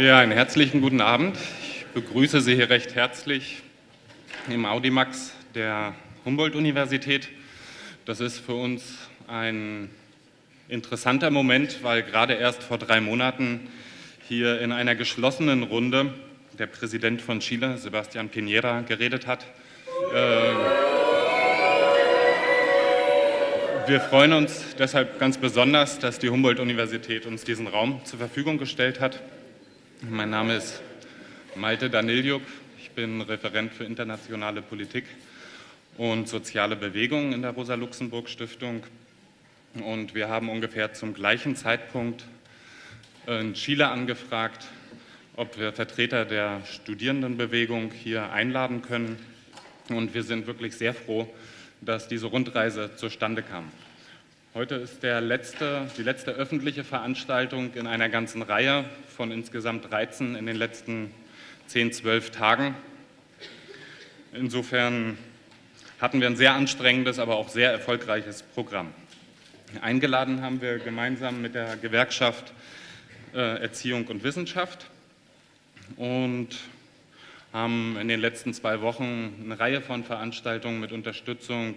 Ja, einen herzlichen guten Abend. Ich begrüße Sie hier recht herzlich im Audimax der Humboldt-Universität. Das ist für uns ein interessanter Moment, weil gerade erst vor drei Monaten hier in einer geschlossenen Runde der Präsident von Chile, Sebastián Piñera, geredet hat. Äh, wir freuen uns deshalb ganz besonders, dass die Humboldt-Universität uns diesen Raum zur Verfügung gestellt hat. Mein Name ist Malte Daniljuk. Ich bin Referent für internationale Politik und soziale Bewegungen in der Rosa-Luxemburg-Stiftung. Und wir haben ungefähr zum gleichen Zeitpunkt in Chile angefragt, ob wir Vertreter der Studierendenbewegung hier einladen können. Und wir sind wirklich sehr froh, dass diese Rundreise zustande kam. Heute ist letzte, die letzte öffentliche Veranstaltung in einer ganzen Reihe von insgesamt 13 in den letzten 10, 12 Tagen. Insofern hatten wir ein sehr anstrengendes, aber auch sehr erfolgreiches Programm. Eingeladen haben wir gemeinsam mit der Gewerkschaft äh, Erziehung und Wissenschaft und haben in den letzten zwei Wochen eine Reihe von Veranstaltungen mit Unterstützung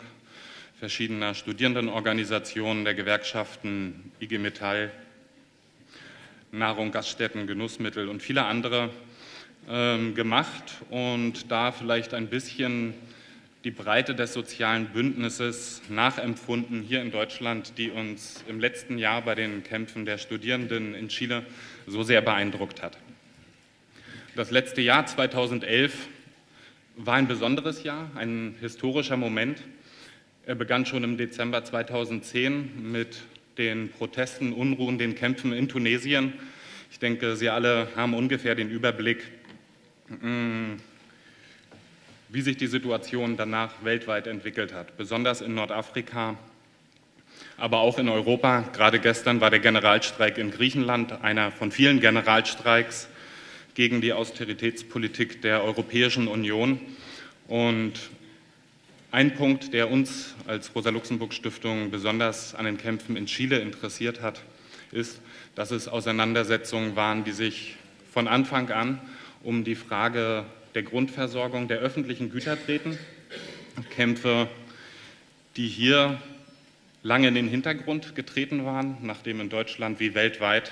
verschiedener Studierendenorganisationen, der Gewerkschaften, IG Metall, Nahrung, Gaststätten, Genussmittel und viele andere ähm, gemacht und da vielleicht ein bisschen die Breite des sozialen Bündnisses nachempfunden hier in Deutschland, die uns im letzten Jahr bei den Kämpfen der Studierenden in Chile so sehr beeindruckt hat. Das letzte Jahr 2011 war ein besonderes Jahr, ein historischer Moment. Er begann schon im Dezember 2010 mit den Protesten, Unruhen, den Kämpfen in Tunesien. Ich denke, Sie alle haben ungefähr den Überblick, mm, wie sich die Situation danach weltweit entwickelt hat, besonders in Nordafrika, aber auch in Europa. Gerade gestern war der Generalstreik in Griechenland einer von vielen Generalstreiks gegen die Austeritätspolitik der Europäischen Union. Und ein Punkt, der uns als Rosa-Luxemburg-Stiftung besonders an den Kämpfen in Chile interessiert hat, ist, dass es Auseinandersetzungen waren, die sich von Anfang an um die Frage der Grundversorgung der öffentlichen Güter drehten. Kämpfe, die hier lange in den Hintergrund getreten waren, nachdem in Deutschland wie weltweit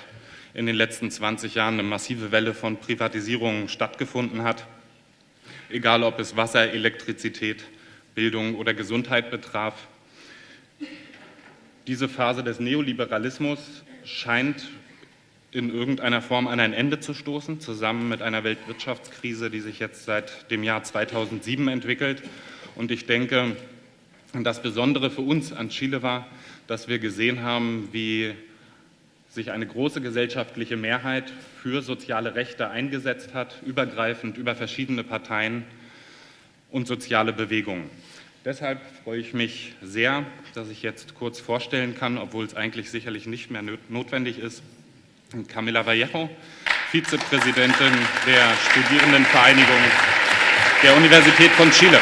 in den letzten 20 Jahren eine massive Welle von Privatisierungen stattgefunden hat, egal ob es Wasser, Elektrizität, Bildung oder Gesundheit betraf. Diese Phase des Neoliberalismus scheint in irgendeiner Form an ein Ende zu stoßen, zusammen mit einer Weltwirtschaftskrise, die sich jetzt seit dem Jahr 2007 entwickelt. Und ich denke, das Besondere für uns an Chile war, dass wir gesehen haben, wie sich eine große gesellschaftliche Mehrheit für soziale Rechte eingesetzt hat, übergreifend über verschiedene Parteien und soziale Bewegungen. Deshalb freue ich mich sehr, dass ich jetzt kurz vorstellen kann, obwohl es eigentlich sicherlich nicht mehr notwendig ist, Camila Vallejo, Vizepräsidentin der Studierendenvereinigung der Universität von Chile.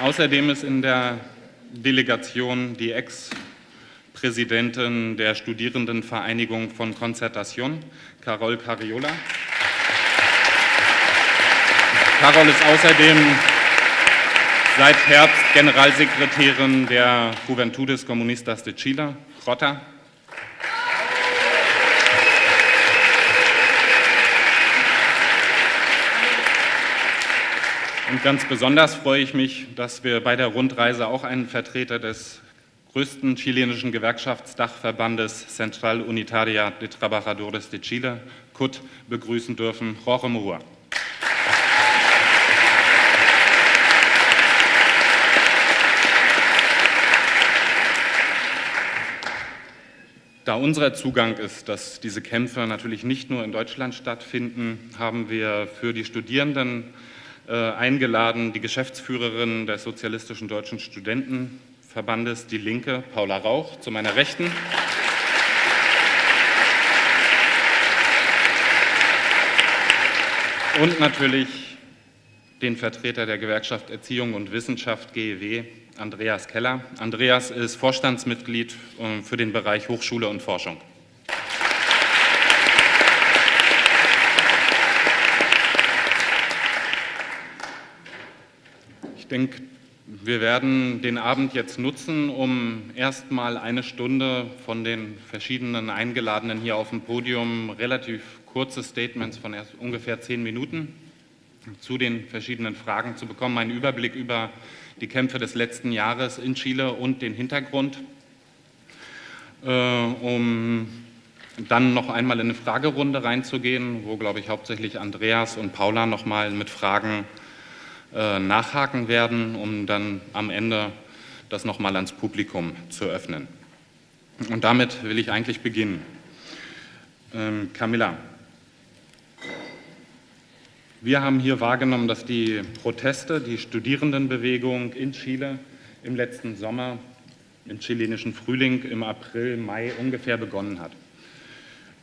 Außerdem ist in der Delegation die Ex-Präsidentin der Studierendenvereinigung von Concertación, Carol Cariola. Carol ist außerdem seit Herbst Generalsekretärin der Juventudes Comunistas de Chile, Rota. Und ganz besonders freue ich mich, dass wir bei der Rundreise auch einen Vertreter des größten chilenischen Gewerkschaftsdachverbandes Central Unitaria de Trabajadores de Chile, CUT, begrüßen dürfen, Jorge Murua. Da unser Zugang ist, dass diese Kämpfe natürlich nicht nur in Deutschland stattfinden, haben wir für die Studierenden äh, eingeladen die Geschäftsführerin des Sozialistischen Deutschen Studentenverbandes Die Linke, Paula Rauch, zu meiner Rechten. Und natürlich den Vertreter der Gewerkschaft Erziehung und Wissenschaft GEW, Andreas Keller. Andreas ist Vorstandsmitglied ähm, für den Bereich Hochschule und Forschung. Ich denke, wir werden den Abend jetzt nutzen, um erstmal eine Stunde von den verschiedenen Eingeladenen hier auf dem Podium relativ kurze Statements von ungefähr zehn Minuten zu den verschiedenen Fragen zu bekommen, einen Überblick über die Kämpfe des letzten Jahres in Chile und den Hintergrund, äh, um dann noch einmal in eine Fragerunde reinzugehen, wo, glaube ich, hauptsächlich Andreas und Paula noch mal mit Fragen äh, nachhaken werden, um dann am Ende das nochmal ans Publikum zu öffnen. Und damit will ich eigentlich beginnen. Ähm, Camilla, wir haben hier wahrgenommen, dass die Proteste, die Studierendenbewegung in Chile im letzten Sommer, im chilenischen Frühling, im April, Mai ungefähr begonnen hat.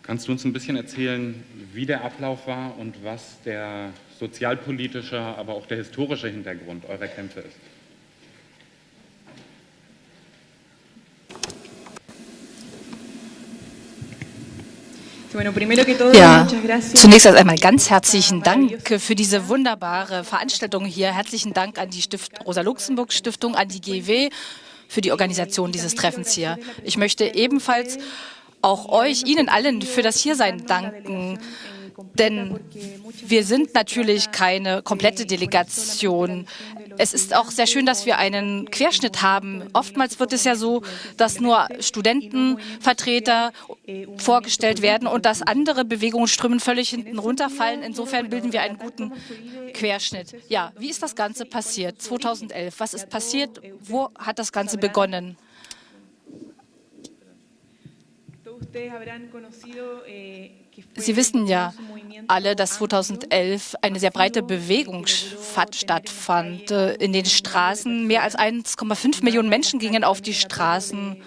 Kannst du uns ein bisschen erzählen, wie der Ablauf war und was der sozialpolitische, aber auch der historische Hintergrund eurer Kämpfe ist? Ja, zunächst einmal ganz herzlichen Dank für diese wunderbare Veranstaltung hier. Herzlichen Dank an die Stift Rosa-Luxemburg-Stiftung, an die GW für die Organisation dieses Treffens hier. Ich möchte ebenfalls auch euch, Ihnen allen für das Hiersein danken. Denn wir sind natürlich keine komplette Delegation. Es ist auch sehr schön, dass wir einen Querschnitt haben. Oftmals wird es ja so, dass nur Studentenvertreter vorgestellt werden und dass andere Bewegungsströmen völlig hinten runterfallen. Insofern bilden wir einen guten Querschnitt. Ja, wie ist das Ganze passiert? 2011. Was ist passiert? Wo hat das Ganze begonnen? Sie wissen ja alle, dass 2011 eine sehr breite Bewegung stattfand. In den Straßen mehr als 1,5 Millionen Menschen gingen auf die Straßen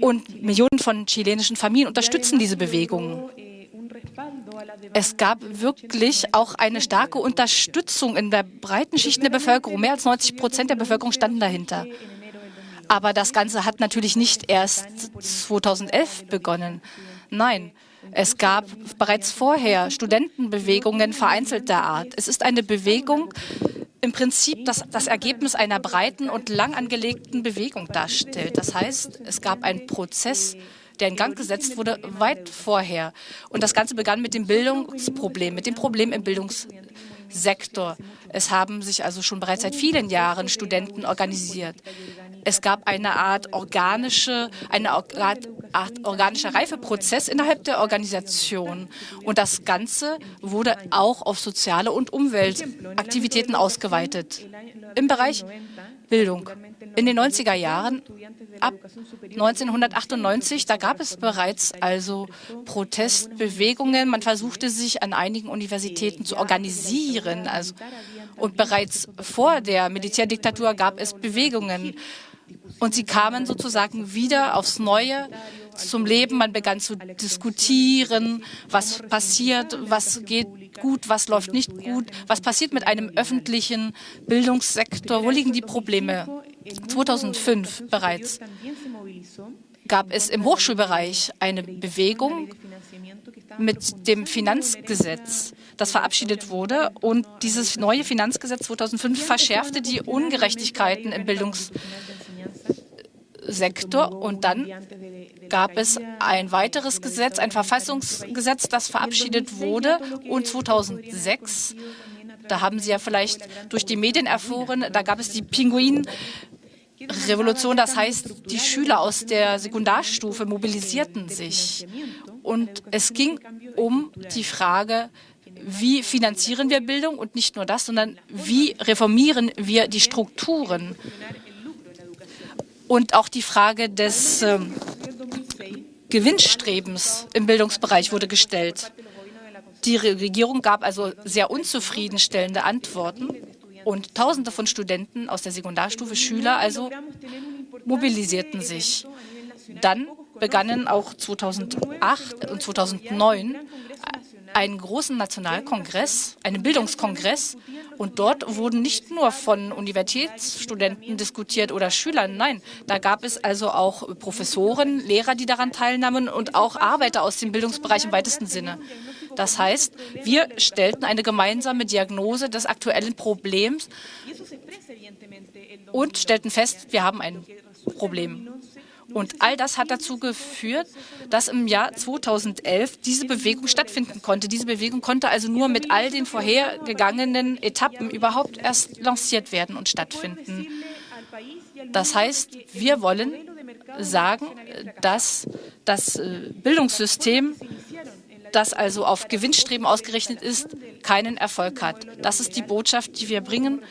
und Millionen von chilenischen Familien unterstützen diese Bewegung. Es gab wirklich auch eine starke Unterstützung in der breiten Schicht der Bevölkerung. Mehr als 90 Prozent der Bevölkerung standen dahinter. Aber das Ganze hat natürlich nicht erst 2011 begonnen. Nein, es gab bereits vorher Studentenbewegungen vereinzelter Art. Es ist eine Bewegung, im Prinzip das, das Ergebnis einer breiten und lang angelegten Bewegung darstellt. Das heißt, es gab einen Prozess, der in Gang gesetzt wurde, weit vorher. Und das Ganze begann mit dem Bildungsproblem, mit dem Problem im Bildungssektor. Es haben sich also schon bereits seit vielen Jahren Studenten organisiert. Es gab eine Art organische, eine Art organischer Reifeprozess innerhalb der Organisation. Und das Ganze wurde auch auf soziale und Umweltaktivitäten ausgeweitet. Im Bereich Bildung. In den 90er Jahren, ab 1998, da gab es bereits also Protestbewegungen. Man versuchte sich an einigen Universitäten zu organisieren. Also, und bereits vor der Militärdiktatur gab es Bewegungen. Und sie kamen sozusagen wieder aufs Neue zum Leben. Man begann zu diskutieren, was passiert, was geht gut, was läuft nicht gut, was passiert mit einem öffentlichen Bildungssektor, wo liegen die Probleme. 2005 bereits gab es im Hochschulbereich eine Bewegung mit dem Finanzgesetz, das verabschiedet wurde. Und dieses neue Finanzgesetz 2005 verschärfte die Ungerechtigkeiten im Bildungssektor. Sektor. Und dann gab es ein weiteres Gesetz, ein Verfassungsgesetz, das verabschiedet wurde. Und 2006, da haben Sie ja vielleicht durch die Medien erfahren, da gab es die Pinguin. Revolution, das heißt, die Schüler aus der Sekundarstufe mobilisierten sich. Und es ging um die Frage, wie finanzieren wir Bildung und nicht nur das, sondern wie reformieren wir die Strukturen und auch die Frage des äh, Gewinnstrebens im Bildungsbereich wurde gestellt. Die Regierung gab also sehr unzufriedenstellende Antworten und Tausende von Studenten aus der Sekundarstufe, Schüler also, mobilisierten sich. Dann begannen auch 2008 und 2009 einen großen Nationalkongress, einen Bildungskongress. Und dort wurden nicht nur von Universitätsstudenten diskutiert oder Schülern, nein, da gab es also auch Professoren, Lehrer, die daran teilnahmen und auch Arbeiter aus dem Bildungsbereich im weitesten Sinne. Das heißt, wir stellten eine gemeinsame Diagnose des aktuellen Problems und stellten fest, wir haben ein Problem. Und all das hat dazu geführt, dass im Jahr 2011 diese Bewegung stattfinden konnte. Diese Bewegung konnte also nur mit all den vorhergegangenen Etappen überhaupt erst lanciert werden und stattfinden. Das heißt, wir wollen sagen, dass das äh, Bildungssystem, das also auf Gewinnstreben ausgerichtet ist, keinen Erfolg hat. Das ist die Botschaft, die wir bringen.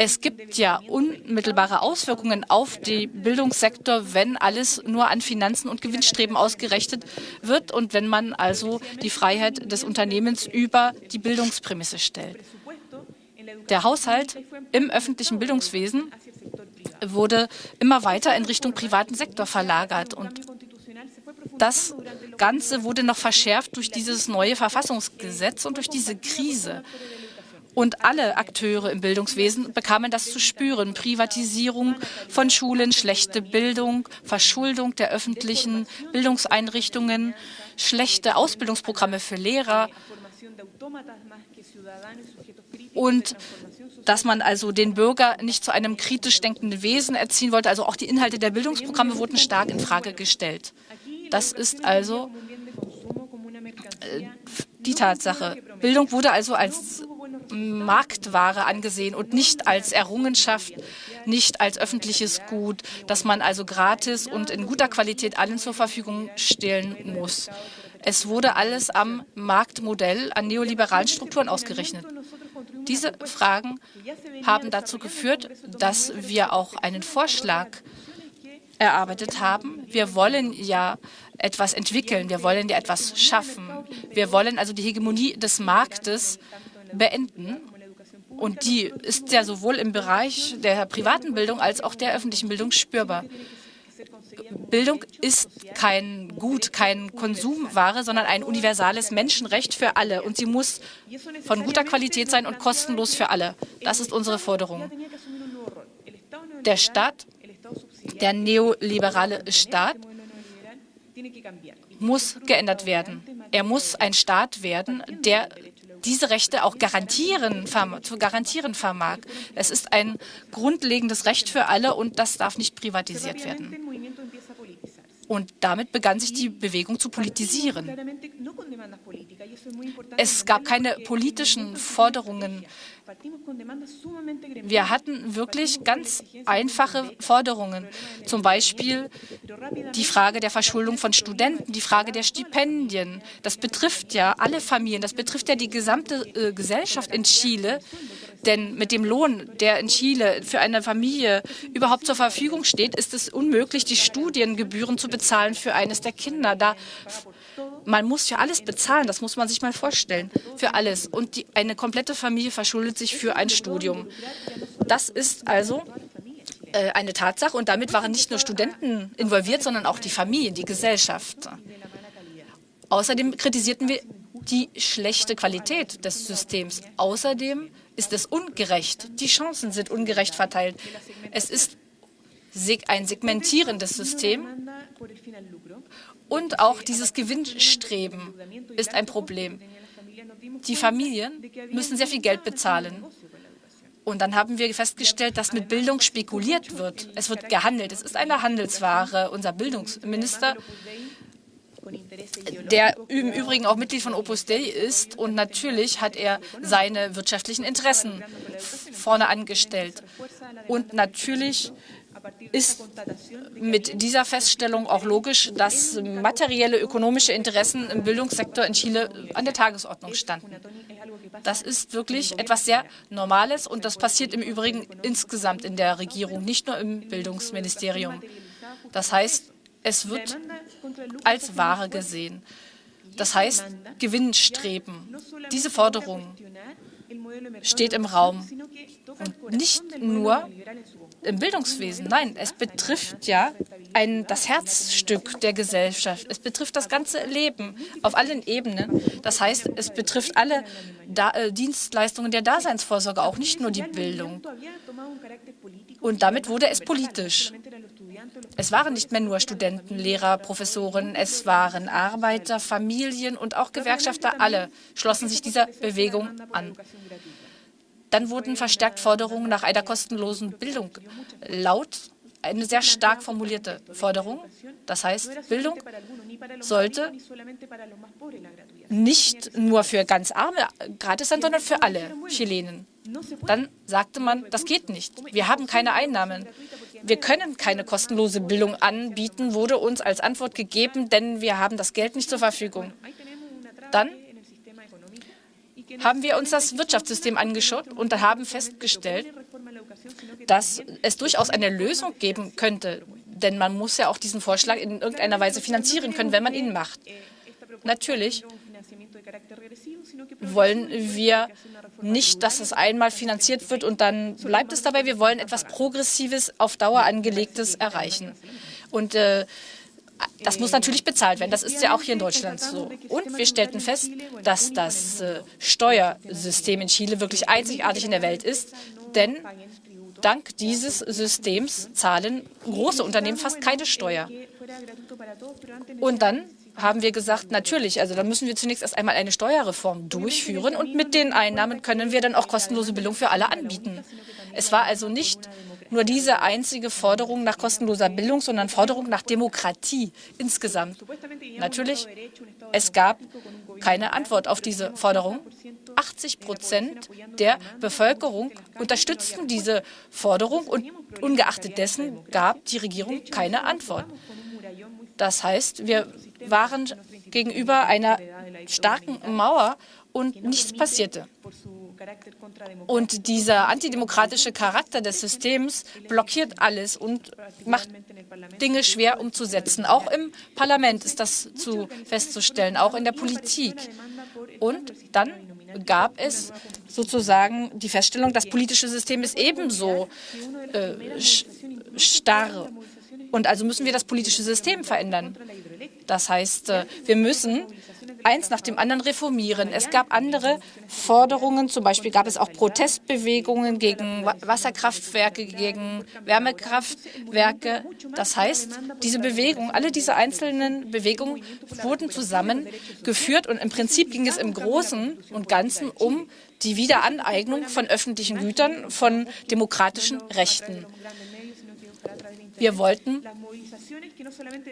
Es gibt ja unmittelbare Auswirkungen auf den Bildungssektor, wenn alles nur an Finanzen und Gewinnstreben ausgerichtet wird und wenn man also die Freiheit des Unternehmens über die Bildungsprämisse stellt. Der Haushalt im öffentlichen Bildungswesen wurde immer weiter in Richtung privaten Sektor verlagert. Und das Ganze wurde noch verschärft durch dieses neue Verfassungsgesetz und durch diese Krise. Und alle Akteure im Bildungswesen bekamen das zu spüren. Privatisierung von Schulen, schlechte Bildung, Verschuldung der öffentlichen Bildungseinrichtungen, schlechte Ausbildungsprogramme für Lehrer und dass man also den Bürger nicht zu einem kritisch denkenden Wesen erziehen wollte. Also auch die Inhalte der Bildungsprogramme wurden stark in Frage gestellt. Das ist also äh, die Tatsache. Bildung wurde also als Marktware angesehen und nicht als Errungenschaft, nicht als öffentliches Gut, das man also gratis und in guter Qualität allen zur Verfügung stellen muss. Es wurde alles am Marktmodell, an neoliberalen Strukturen ausgerechnet. Diese Fragen haben dazu geführt, dass wir auch einen Vorschlag erarbeitet haben. Wir wollen ja etwas entwickeln, wir wollen ja etwas schaffen. Wir wollen also die Hegemonie des Marktes beenden. Und die ist ja sowohl im Bereich der privaten Bildung als auch der öffentlichen Bildung spürbar. Bildung ist kein Gut, kein Konsumware, sondern ein universales Menschenrecht für alle. Und sie muss von guter Qualität sein und kostenlos für alle. Das ist unsere Forderung. Der Staat, der neoliberale Staat, muss geändert werden. Er muss ein Staat werden, der diese Rechte auch garantieren, zu garantieren vermag. Es ist ein grundlegendes Recht für alle und das darf nicht privatisiert werden. Und damit begann sich die Bewegung zu politisieren. Es gab keine politischen Forderungen. Wir hatten wirklich ganz einfache Forderungen. Zum Beispiel die Frage der Verschuldung von Studenten, die Frage der Stipendien. Das betrifft ja alle Familien, das betrifft ja die gesamte äh, Gesellschaft in Chile. Denn mit dem Lohn, der in Chile für eine Familie überhaupt zur Verfügung steht, ist es unmöglich, die Studiengebühren zu bezahlen für eines der Kinder. Da man muss ja alles bezahlen, das muss man sich mal vorstellen, für alles. Und die, eine komplette Familie verschuldet sich für ein Studium. Das ist also äh, eine Tatsache und damit waren nicht nur Studenten involviert, sondern auch die Familie, die Gesellschaft. Außerdem kritisierten wir die schlechte Qualität des Systems. Außerdem ist es ungerecht. Die Chancen sind ungerecht verteilt. Es ist ein segmentierendes System und auch dieses Gewinnstreben ist ein Problem. Die Familien müssen sehr viel Geld bezahlen. Und dann haben wir festgestellt, dass mit Bildung spekuliert wird. Es wird gehandelt. Es ist eine Handelsware. Unser Bildungsminister der im Übrigen auch Mitglied von Opus Dei ist. Und natürlich hat er seine wirtschaftlichen Interessen vorne angestellt. Und natürlich ist mit dieser Feststellung auch logisch, dass materielle ökonomische Interessen im Bildungssektor in Chile an der Tagesordnung standen. Das ist wirklich etwas sehr Normales und das passiert im Übrigen insgesamt in der Regierung, nicht nur im Bildungsministerium. Das heißt, es wird als Ware gesehen. Das heißt, Gewinnstreben. Diese Forderung steht im Raum. Und nicht nur im Bildungswesen, nein, es betrifft ja ein, das Herzstück der Gesellschaft. Es betrifft das ganze Leben auf allen Ebenen. Das heißt, es betrifft alle da äh, Dienstleistungen der Daseinsvorsorge, auch nicht nur die Bildung. Und damit wurde es politisch. Es waren nicht mehr nur Studenten, Lehrer, Professoren, es waren Arbeiter, Familien und auch Gewerkschafter. Alle schlossen sich dieser Bewegung an. Dann wurden verstärkt Forderungen nach einer kostenlosen Bildung laut eine sehr stark formulierte Forderung. Das heißt, Bildung sollte nicht nur für ganz Arme gratis sein, sondern für alle Chilenen. Dann sagte man, das geht nicht. Wir haben keine Einnahmen. Wir können keine kostenlose Bildung anbieten, wurde uns als Antwort gegeben, denn wir haben das Geld nicht zur Verfügung. Dann haben wir uns das Wirtschaftssystem angeschaut und haben festgestellt, dass es durchaus eine Lösung geben könnte. Denn man muss ja auch diesen Vorschlag in irgendeiner Weise finanzieren können, wenn man ihn macht. Natürlich wollen wir nicht, dass es einmal finanziert wird und dann bleibt es dabei. Wir wollen etwas Progressives, auf Dauer angelegtes erreichen. Und äh, das muss natürlich bezahlt werden. Das ist ja auch hier in Deutschland so. Und wir stellten fest, dass das äh, Steuersystem in Chile wirklich einzigartig in der Welt ist, denn dank dieses Systems zahlen große Unternehmen fast keine Steuer. Und dann haben wir gesagt, natürlich, also da müssen wir zunächst erst einmal eine Steuerreform durchführen und mit den Einnahmen können wir dann auch kostenlose Bildung für alle anbieten. Es war also nicht nur diese einzige Forderung nach kostenloser Bildung, sondern Forderung nach Demokratie insgesamt. Natürlich, es gab keine Antwort auf diese Forderung. 80 Prozent der Bevölkerung unterstützten diese Forderung und ungeachtet dessen gab die Regierung keine Antwort. Das heißt, wir waren gegenüber einer starken Mauer und nichts passierte. Und dieser antidemokratische Charakter des Systems blockiert alles und macht Dinge schwer umzusetzen. Auch im Parlament ist das zu festzustellen, auch in der Politik. Und dann gab es sozusagen die Feststellung, das politische System ist ebenso äh, starr. Und also müssen wir das politische System verändern. Das heißt, äh, wir müssen eins nach dem anderen reformieren. Es gab andere Forderungen, zum Beispiel gab es auch Protestbewegungen gegen Wasserkraftwerke, gegen Wärmekraftwerke. Das heißt, diese Bewegungen, alle diese einzelnen Bewegungen wurden zusammengeführt und im Prinzip ging es im Großen und Ganzen um die Wiederaneignung von öffentlichen Gütern, von demokratischen Rechten. Wir wollten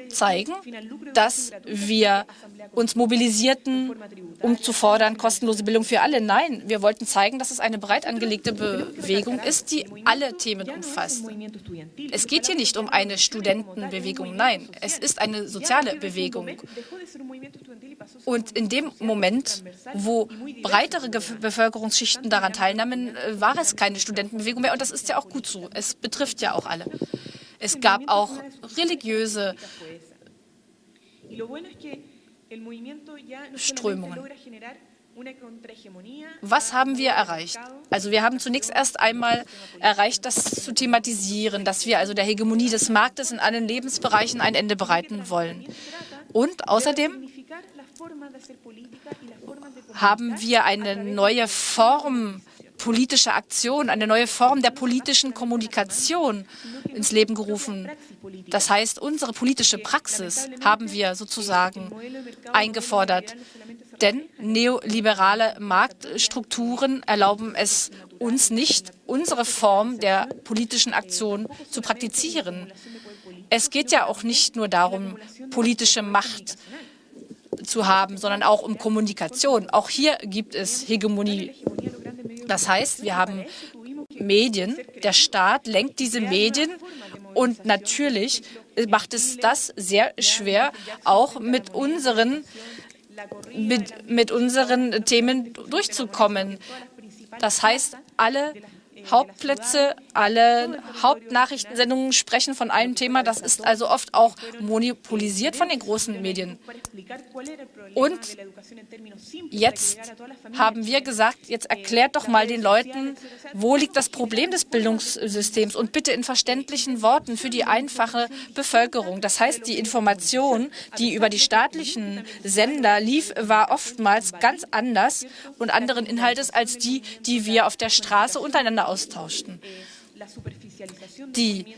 zeigen, dass wir uns mobilisierten, um zu fordern, kostenlose Bildung für alle. Nein, wir wollten zeigen, dass es eine breit angelegte Bewegung ist, die alle Themen umfasst. Es geht hier nicht um eine Studentenbewegung, nein, es ist eine soziale Bewegung. Und in dem Moment, wo breitere Bevölkerungsschichten daran teilnahmen, äh, war es keine Studentenbewegung mehr. Und das ist ja auch gut so. Es betrifft ja auch alle. Es gab auch religiöse Strömungen. Was haben wir erreicht? Also wir haben zunächst erst einmal erreicht, das zu thematisieren, dass wir also der Hegemonie des Marktes in allen Lebensbereichen ein Ende bereiten wollen. Und außerdem haben wir eine neue Form politische Aktion, eine neue Form der politischen Kommunikation ins Leben gerufen. Das heißt, unsere politische Praxis haben wir sozusagen eingefordert. Denn neoliberale Marktstrukturen erlauben es uns nicht, unsere Form der politischen Aktion zu praktizieren. Es geht ja auch nicht nur darum, politische Macht zu haben, sondern auch um Kommunikation. Auch hier gibt es Hegemonie. Das heißt, wir haben Medien, der Staat lenkt diese Medien und natürlich macht es das sehr schwer, auch mit unseren, mit, mit unseren Themen durchzukommen. Das heißt, alle Hauptplätze, alle Hauptnachrichtensendungen sprechen von einem Thema. Das ist also oft auch monopolisiert von den großen Medien. Und jetzt haben wir gesagt, jetzt erklärt doch mal den Leuten, wo liegt das Problem des Bildungssystems und bitte in verständlichen Worten für die einfache Bevölkerung. Das heißt, die Information, die über die staatlichen Sender lief, war oftmals ganz anders und anderen Inhaltes als die, die wir auf der Straße untereinander austauschten. Die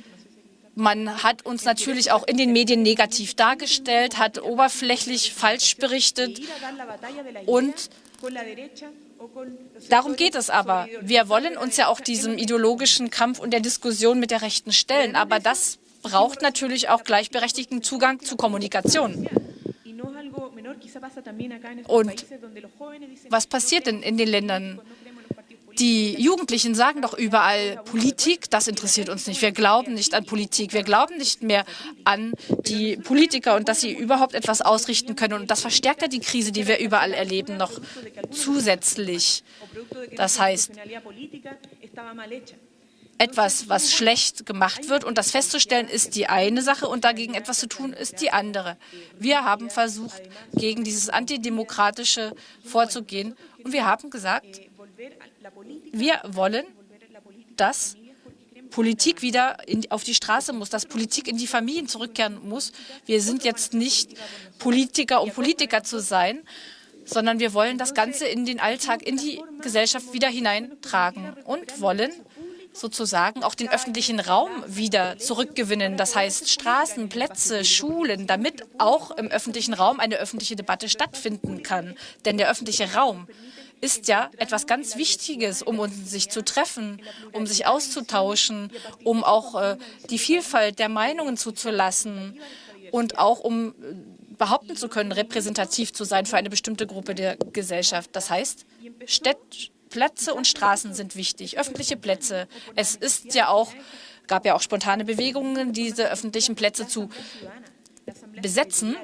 Man hat uns natürlich auch in den Medien negativ dargestellt, hat oberflächlich falsch berichtet und Darum geht es aber. Wir wollen uns ja auch diesem ideologischen Kampf und der Diskussion mit der Rechten stellen. Aber das braucht natürlich auch gleichberechtigten Zugang zu Kommunikation. Und was passiert denn in den Ländern? Die Jugendlichen sagen doch überall, Politik, das interessiert uns nicht. Wir glauben nicht an Politik. Wir glauben nicht mehr an die Politiker und dass sie überhaupt etwas ausrichten können. Und das verstärkt ja die Krise, die wir überall erleben, noch zusätzlich. Das heißt, etwas, was schlecht gemacht wird. Und das festzustellen ist die eine Sache und dagegen etwas zu tun ist die andere. Wir haben versucht, gegen dieses Antidemokratische vorzugehen. Und wir haben gesagt, wir wollen, dass Politik wieder in, auf die Straße muss, dass Politik in die Familien zurückkehren muss. Wir sind jetzt nicht Politiker, um Politiker zu sein, sondern wir wollen das Ganze in den Alltag, in die Gesellschaft wieder hineintragen und wollen sozusagen auch den öffentlichen Raum wieder zurückgewinnen. Das heißt Straßen, Plätze, Schulen, damit auch im öffentlichen Raum eine öffentliche Debatte stattfinden kann. Denn der öffentliche Raum ist ja etwas ganz Wichtiges, um uns sich zu treffen, um sich auszutauschen, um auch äh, die Vielfalt der Meinungen zuzulassen und auch um äh, behaupten zu können, repräsentativ zu sein für eine bestimmte Gruppe der Gesellschaft. Das heißt, Städte, Plätze und Straßen sind wichtig, öffentliche Plätze. Es ist ja auch, gab ja auch spontane Bewegungen, diese öffentlichen Plätze zu besetzen.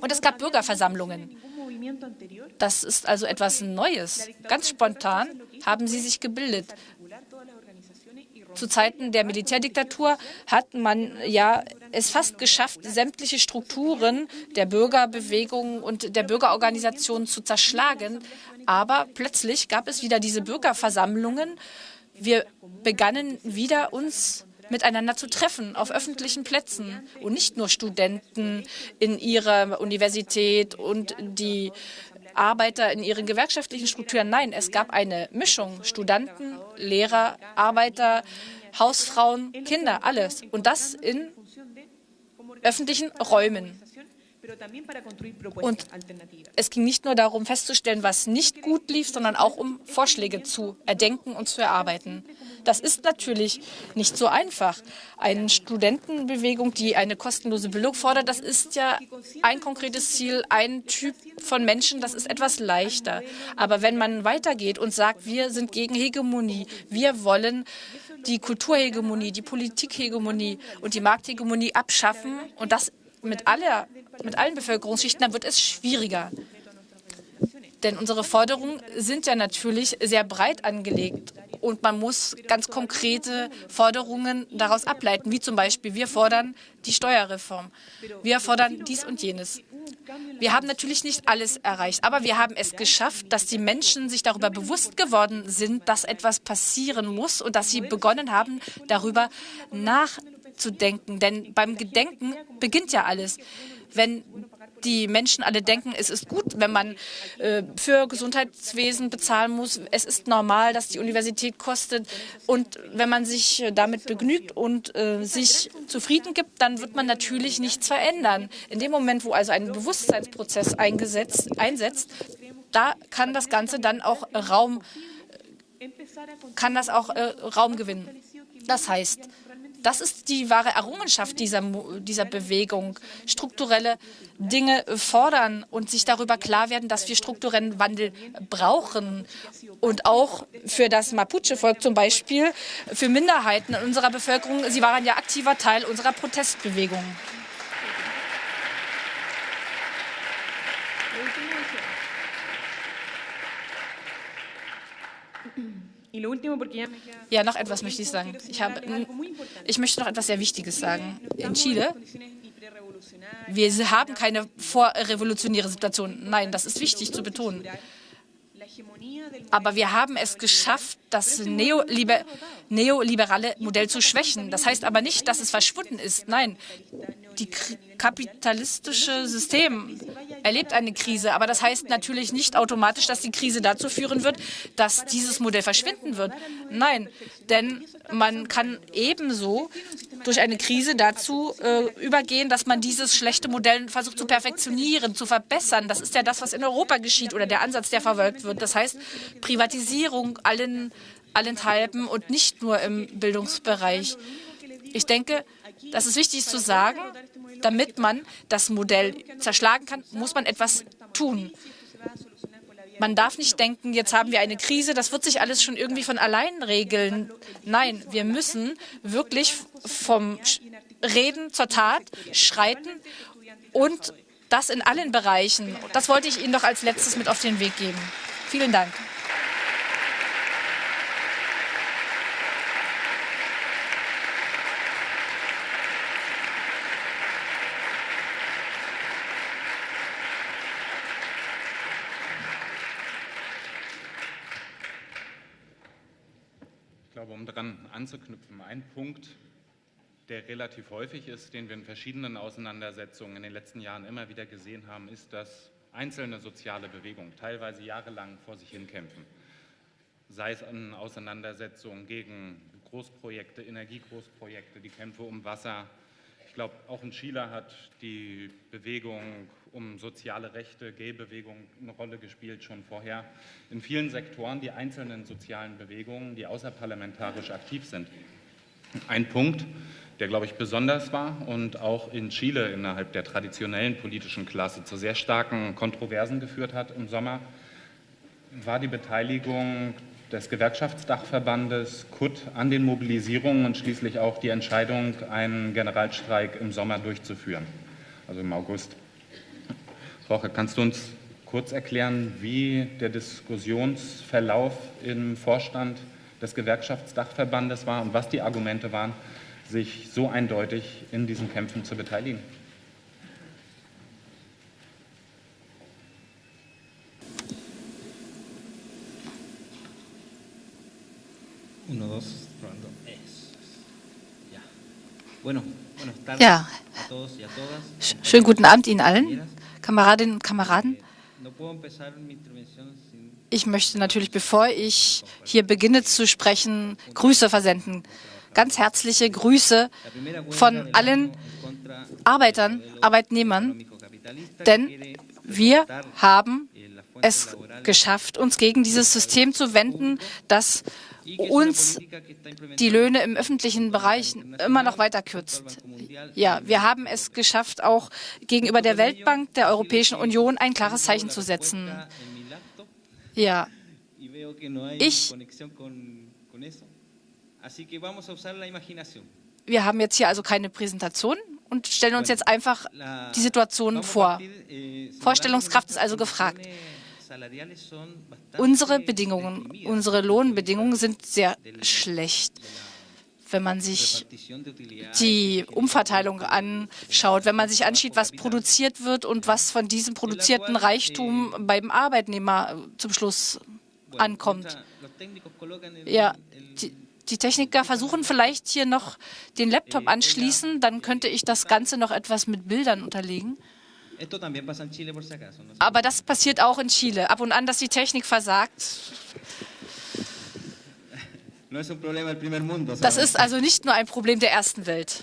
Und es gab Bürgerversammlungen. Das ist also etwas Neues. Ganz spontan haben sie sich gebildet. Zu Zeiten der Militärdiktatur hat man ja es fast geschafft, sämtliche Strukturen der Bürgerbewegung und der Bürgerorganisationen zu zerschlagen. Aber plötzlich gab es wieder diese Bürgerversammlungen. Wir begannen wieder uns miteinander zu treffen auf öffentlichen Plätzen und nicht nur Studenten in ihrer Universität und die Arbeiter in ihren gewerkschaftlichen Strukturen. Nein, es gab eine Mischung. Studenten, Lehrer, Arbeiter, Hausfrauen, Kinder, alles. Und das in öffentlichen Räumen. Und es ging nicht nur darum festzustellen, was nicht gut lief, sondern auch um Vorschläge zu erdenken und zu erarbeiten. Das ist natürlich nicht so einfach. Eine Studentenbewegung, die eine kostenlose Bildung fordert, das ist ja ein konkretes Ziel, ein Typ von Menschen, das ist etwas leichter. Aber wenn man weitergeht und sagt, wir sind gegen Hegemonie, wir wollen die Kulturhegemonie, die Politikhegemonie und die Markthegemonie abschaffen und das mit, aller, mit allen Bevölkerungsschichten, dann wird es schwieriger. Denn unsere Forderungen sind ja natürlich sehr breit angelegt und man muss ganz konkrete Forderungen daraus ableiten, wie zum Beispiel wir fordern die Steuerreform. Wir fordern dies und jenes. Wir haben natürlich nicht alles erreicht, aber wir haben es geschafft, dass die Menschen sich darüber bewusst geworden sind, dass etwas passieren muss und dass sie begonnen haben, darüber nachzudenken zu denken. Denn beim Gedenken beginnt ja alles. Wenn die Menschen alle denken, es ist gut, wenn man äh, für Gesundheitswesen bezahlen muss. Es ist normal, dass die Universität kostet. Und wenn man sich äh, damit begnügt und äh, sich zufrieden gibt, dann wird man natürlich nichts verändern. In dem Moment, wo also ein Bewusstseinsprozess eingesetzt, einsetzt, da kann das Ganze dann auch Raum, kann das auch äh, Raum gewinnen. Das heißt, das ist die wahre Errungenschaft dieser, dieser Bewegung. Strukturelle Dinge fordern und sich darüber klar werden, dass wir strukturellen Wandel brauchen. Und auch für das Mapuche-Volk zum Beispiel, für Minderheiten in unserer Bevölkerung, sie waren ja aktiver Teil unserer Protestbewegung. Ja, noch etwas möchte ich sagen. Ich, habe, ich möchte noch etwas sehr Wichtiges sagen. In Chile, wir haben keine vorrevolutionäre Situation. Nein, das ist wichtig zu betonen. Aber wir haben es geschafft, das Neoliber neoliberale Modell zu schwächen. Das heißt aber nicht, dass es verschwunden ist. Nein, die kapitalistische System erlebt eine Krise, aber das heißt natürlich nicht automatisch, dass die Krise dazu führen wird, dass dieses Modell verschwinden wird. Nein, denn man kann ebenso durch eine Krise dazu äh, übergehen, dass man dieses schlechte Modell versucht zu perfektionieren, zu verbessern. Das ist ja das, was in Europa geschieht oder der Ansatz, der verfolgt wird. Das heißt Privatisierung allen, allenthalben und nicht nur im Bildungsbereich. Ich denke, das ist wichtig zu sagen, damit man das Modell zerschlagen kann, muss man etwas tun. Man darf nicht denken, jetzt haben wir eine Krise, das wird sich alles schon irgendwie von allein regeln. Nein, wir müssen wirklich vom Reden zur Tat schreiten und das in allen Bereichen. Das wollte ich Ihnen doch als letztes mit auf den Weg geben. Vielen Dank. daran anzuknüpfen. Ein Punkt, der relativ häufig ist, den wir in verschiedenen Auseinandersetzungen in den letzten Jahren immer wieder gesehen haben, ist, dass einzelne soziale Bewegungen teilweise jahrelang vor sich hin kämpfen. Sei es in Auseinandersetzungen gegen Großprojekte, Energiegroßprojekte, die Kämpfe um Wasser. Ich glaube, auch in Chile hat die Bewegung um soziale Rechte, Gay-Bewegung eine Rolle gespielt, schon vorher. In vielen Sektoren die einzelnen sozialen Bewegungen, die außerparlamentarisch aktiv sind. Ein Punkt, der, glaube ich, besonders war und auch in Chile innerhalb der traditionellen politischen Klasse zu sehr starken Kontroversen geführt hat im Sommer, war die Beteiligung des Gewerkschaftsdachverbandes KUT an den Mobilisierungen und schließlich auch die Entscheidung, einen Generalstreik im Sommer durchzuführen, also im August. Roche, kannst du uns kurz erklären, wie der Diskussionsverlauf im Vorstand des Gewerkschaftsdachverbandes war und was die Argumente waren, sich so eindeutig in diesen Kämpfen zu beteiligen? Ja, schönen guten Abend Ihnen allen. Kameradinnen und Kameraden, ich möchte natürlich, bevor ich hier beginne zu sprechen, Grüße versenden. Ganz herzliche Grüße von allen Arbeitern, Arbeitnehmern, denn wir haben es geschafft, uns gegen dieses System zu wenden, das uns die Löhne im öffentlichen Bereich immer noch weiter kürzt. Ja, wir haben es geschafft, auch gegenüber der Weltbank der Europäischen Union ein klares Zeichen zu setzen. Ja, ich wir haben jetzt hier also keine Präsentation und stellen uns jetzt einfach die Situation vor. Vorstellungskraft ist also gefragt. Unsere Bedingungen, unsere Lohnbedingungen sind sehr schlecht. Wenn man sich die Umverteilung anschaut, wenn man sich anschaut, was produziert wird und was von diesem produzierten Reichtum beim Arbeitnehmer zum Schluss ankommt. Ja, die, die Techniker versuchen vielleicht hier noch den Laptop anschließen, dann könnte ich das Ganze noch etwas mit Bildern unterlegen. Aber das passiert auch in Chile. Ab und an, dass die Technik versagt. Das ist also nicht nur ein Problem der ersten Welt.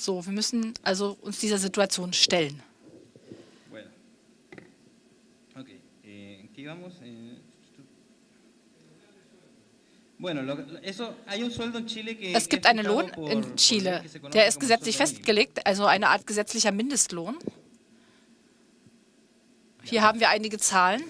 So, wir müssen also uns dieser Situation stellen. Okay, es gibt einen Lohn in Chile, der ist gesetzlich festgelegt, also eine Art gesetzlicher Mindestlohn. Hier haben wir einige Zahlen.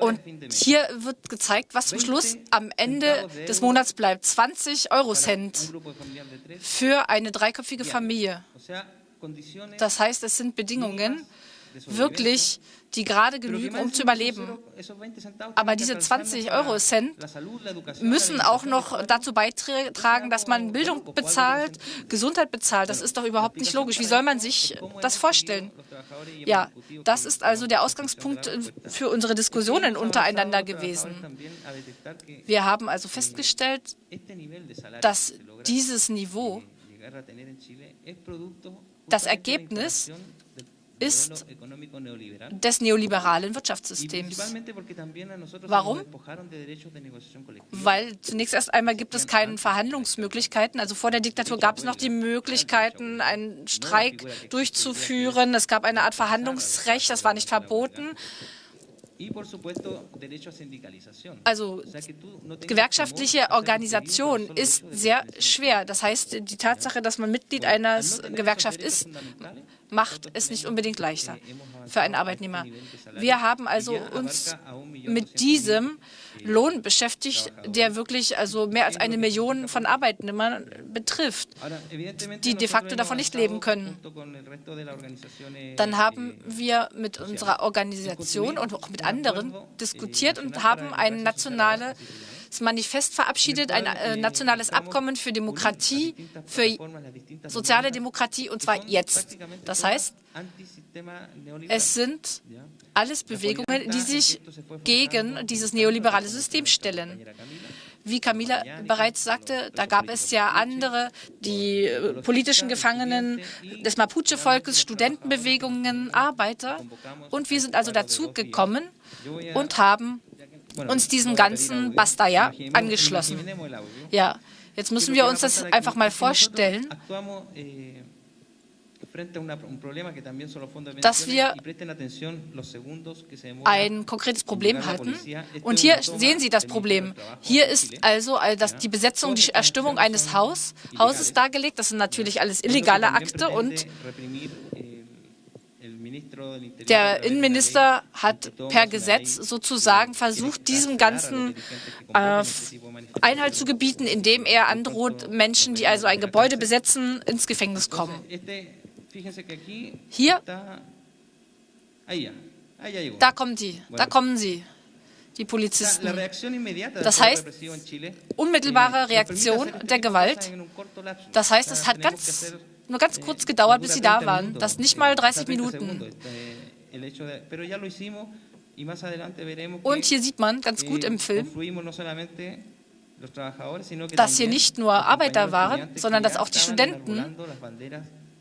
Und hier wird gezeigt, was zum Schluss am Ende des Monats bleibt. 20 Eurocent für eine dreiköpfige Familie. Das heißt, es sind Bedingungen, wirklich, die gerade genügen, um zu überleben. Aber diese 20 Euro Cent müssen auch noch dazu beitragen, dass man Bildung bezahlt, Gesundheit bezahlt. Das ist doch überhaupt nicht logisch. Wie soll man sich das vorstellen? Ja, das ist also der Ausgangspunkt für unsere Diskussionen untereinander gewesen. Wir haben also festgestellt, dass dieses Niveau das Ergebnis ist des neoliberalen Wirtschaftssystems. Warum? Weil zunächst erst einmal gibt es keine Verhandlungsmöglichkeiten. Also vor der Diktatur gab es noch die Möglichkeiten, einen Streik durchzuführen. Es gab eine Art Verhandlungsrecht, das war nicht verboten. Also gewerkschaftliche Organisation ist sehr schwer. Das heißt, die Tatsache, dass man Mitglied einer Gewerkschaft ist, macht es nicht unbedingt leichter für einen Arbeitnehmer. Wir haben also uns mit diesem Lohn beschäftigt, der wirklich also mehr als eine Million von Arbeitnehmern betrifft, die de facto davon nicht leben können. Dann haben wir mit unserer Organisation und auch mit anderen diskutiert und haben ein nationales Manifest verabschiedet, ein äh, nationales Abkommen für Demokratie, für soziale Demokratie, und zwar jetzt. Das heißt, es sind alles Bewegungen, die sich gegen dieses neoliberale System stellen. Wie Camila bereits sagte, da gab es ja andere, die äh, politischen Gefangenen des Mapuche-Volkes, Studentenbewegungen, Arbeiter. Und wir sind also dazu gekommen und haben uns diesem ganzen Bastaya angeschlossen. Ja, jetzt müssen wir uns das einfach mal vorstellen, dass wir ein konkretes Problem hatten. Und hier sehen Sie das Problem. Hier ist also die Besetzung, die Erstimmung eines Haus, Hauses dargelegt. Das sind natürlich alles illegale Akte und der Innenminister hat per Gesetz sozusagen versucht, diesem ganzen äh, Einhalt zu gebieten, indem er androht, Menschen, die also ein Gebäude besetzen, ins Gefängnis kommen. Hier, da kommen die, da kommen sie, die Polizisten. Das heißt, unmittelbare Reaktion der Gewalt. Das heißt, es hat ganz, nur ganz kurz gedauert, bis sie da waren. Das nicht mal 30 Minuten. Und hier sieht man ganz gut im Film, dass hier nicht nur Arbeiter waren, sondern dass auch die Studenten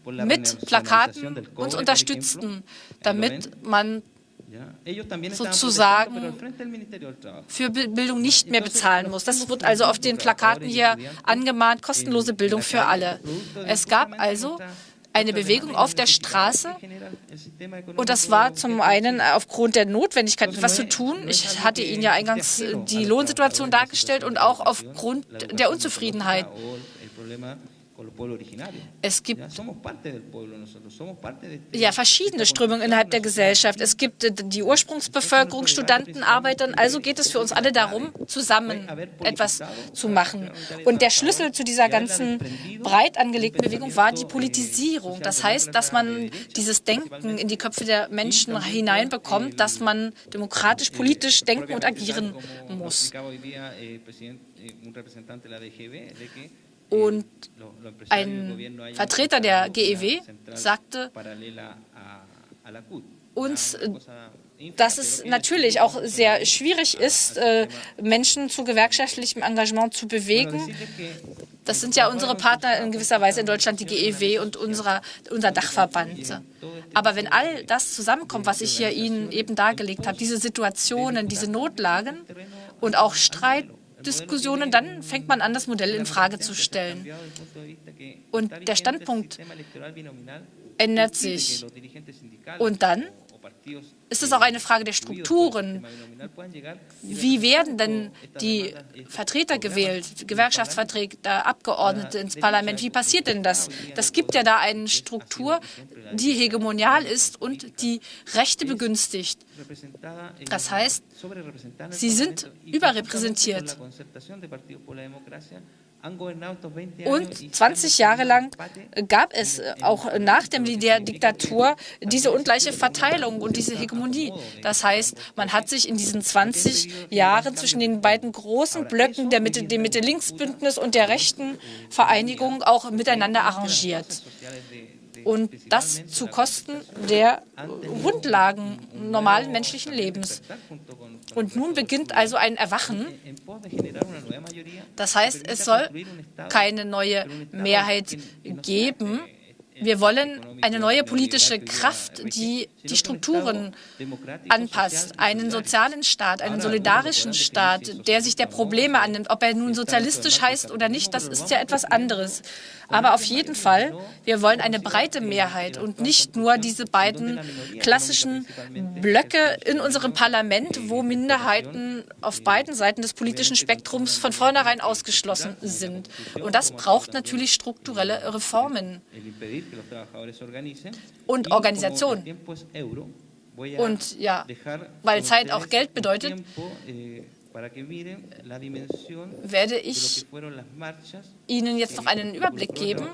mit Plakaten uns unterstützten, damit man sozusagen für Bildung nicht mehr bezahlen muss. Das wird also auf den Plakaten hier angemahnt, kostenlose Bildung für alle. Es gab also eine Bewegung auf der Straße und das war zum einen aufgrund der Notwendigkeit, etwas zu tun. Ich hatte Ihnen ja eingangs die Lohnsituation dargestellt und auch aufgrund der Unzufriedenheit. Es gibt ja verschiedene Strömungen innerhalb der Gesellschaft. Es gibt äh, die Ursprungsbevölkerung, Studenten, Arbeiter. Also geht es für uns alle darum, zusammen etwas zu machen. Und der Schlüssel zu dieser ganzen breit angelegten Bewegung war die Politisierung. Das heißt, dass man dieses Denken in die Köpfe der Menschen hineinbekommt, dass man demokratisch, politisch denken und agieren muss. Und ein Vertreter der GEW sagte uns, dass es natürlich auch sehr schwierig ist, äh, Menschen zu gewerkschaftlichem Engagement zu bewegen. Das sind ja unsere Partner in gewisser Weise in Deutschland, die GEW und unserer, unser Dachverband. Aber wenn all das zusammenkommt, was ich hier Ihnen eben dargelegt habe, diese Situationen, diese Notlagen und auch Streit Diskussionen, dann fängt man an, das Modell in Frage zu stellen. Und der Standpunkt ändert sich. Und dann ist es auch eine Frage der Strukturen. Wie werden denn die Vertreter gewählt, Gewerkschaftsvertreter, Abgeordnete ins Parlament? Wie passiert denn das? Das gibt ja da eine Struktur, die hegemonial ist und die Rechte begünstigt. Das heißt, sie sind überrepräsentiert. Und 20 Jahre lang gab es auch nach der Militärdiktatur diese ungleiche Verteilung und diese Hegemonie. Das heißt, man hat sich in diesen 20 Jahren zwischen den beiden großen Blöcken der Mitte, dem Mitte-Links-Bündnis und der rechten Vereinigung auch miteinander arrangiert und das zu Kosten der Grundlagen normalen menschlichen Lebens. Und nun beginnt also ein Erwachen. Das heißt, es soll keine neue Mehrheit geben, wir wollen eine neue politische Kraft, die die Strukturen anpasst, einen sozialen Staat, einen solidarischen Staat, der sich der Probleme annimmt. Ob er nun sozialistisch heißt oder nicht, das ist ja etwas anderes. Aber auf jeden Fall, wir wollen eine breite Mehrheit und nicht nur diese beiden klassischen Blöcke in unserem Parlament, wo Minderheiten auf beiden Seiten des politischen Spektrums von vornherein ausgeschlossen sind. Und das braucht natürlich strukturelle Reformen und Organisation. Und ja, weil Zeit auch Geld bedeutet, eh, werde ich Ihnen jetzt noch einen Überblick geben,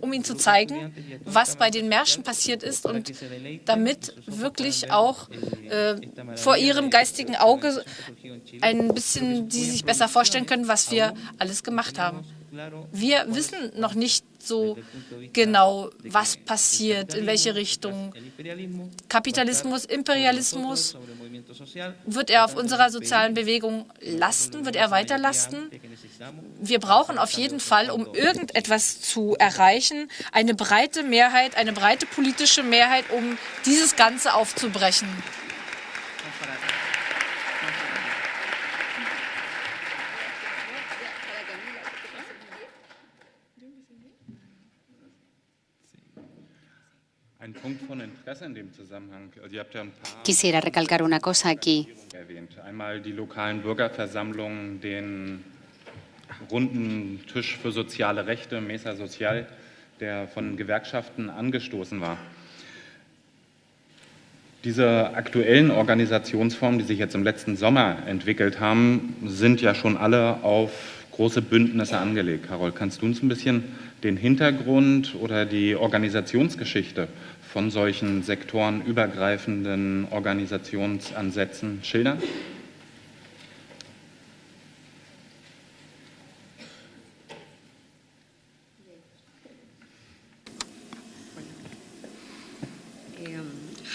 um Ihnen zu zeigen, was bei den Märschen passiert ist und damit wirklich auch äh, vor Ihrem geistigen Auge ein bisschen Sie sich besser vorstellen können, was wir alles gemacht haben. Wir wissen noch nicht so genau, was passiert, in welche Richtung. Kapitalismus, Imperialismus, wird er auf unserer sozialen Bewegung lasten, wird er weiter lasten? Wir brauchen auf jeden Fall, um irgendetwas zu erreichen, eine breite Mehrheit, eine breite politische Mehrheit, um dieses Ganze aufzubrechen. Quisiera recalcar una cosa aquí. Einmal die lokalen Bürgerversammlungen, den runden Tisch für soziale Rechte, Mesa Social, der von Gewerkschaften angestoßen war. Diese aktuellen Organisationsformen, die sich jetzt im letzten Sommer entwickelt haben, sind ja schon alle auf große Bündnisse angelegt. Carol, kannst du uns ein bisschen den Hintergrund oder die Organisationsgeschichte von solchen sektorenübergreifenden Organisationsansätzen schildern?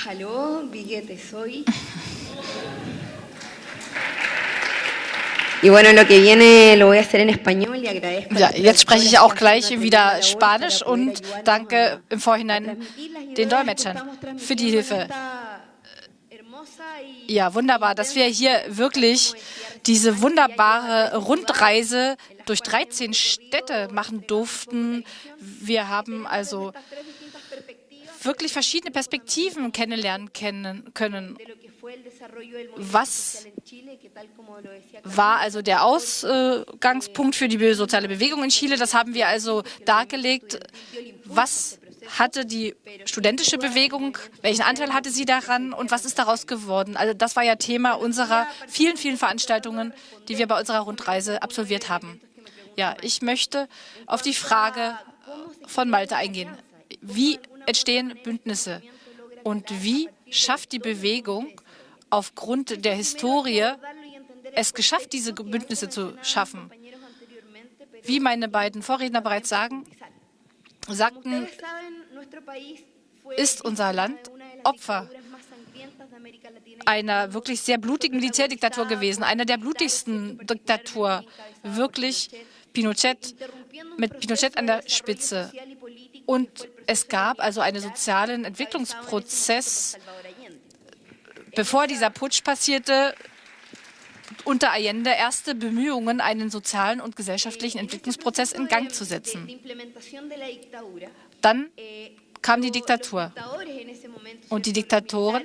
Hallo, wie geht es euch? Ja, jetzt spreche ich auch gleich wieder Spanisch und danke im Vorhinein den Dolmetschern für die Hilfe. Ja, wunderbar, dass wir hier wirklich diese wunderbare Rundreise durch 13 Städte machen durften. Wir haben also wirklich verschiedene Perspektiven kennenlernen können. Was war also der Ausgangspunkt für die soziale Bewegung in Chile? Das haben wir also dargelegt. Was hatte die studentische Bewegung, welchen Anteil hatte sie daran und was ist daraus geworden? Also das war ja Thema unserer vielen, vielen Veranstaltungen, die wir bei unserer Rundreise absolviert haben. Ja, ich möchte auf die Frage von Malte eingehen. Wie entstehen Bündnisse und wie schafft die Bewegung aufgrund der Historie es geschafft, diese Bündnisse zu schaffen. Wie meine beiden Vorredner bereits sagen, sagten, ist unser Land Opfer einer wirklich sehr blutigen Militärdiktatur gewesen, einer der blutigsten Diktaturen, wirklich Pinochet, mit Pinochet an der Spitze. Und es gab also einen sozialen Entwicklungsprozess, bevor dieser Putsch passierte, unter Allende erste Bemühungen, einen sozialen und gesellschaftlichen Entwicklungsprozess in Gang zu setzen. Dann kam die Diktatur. Und die Diktatoren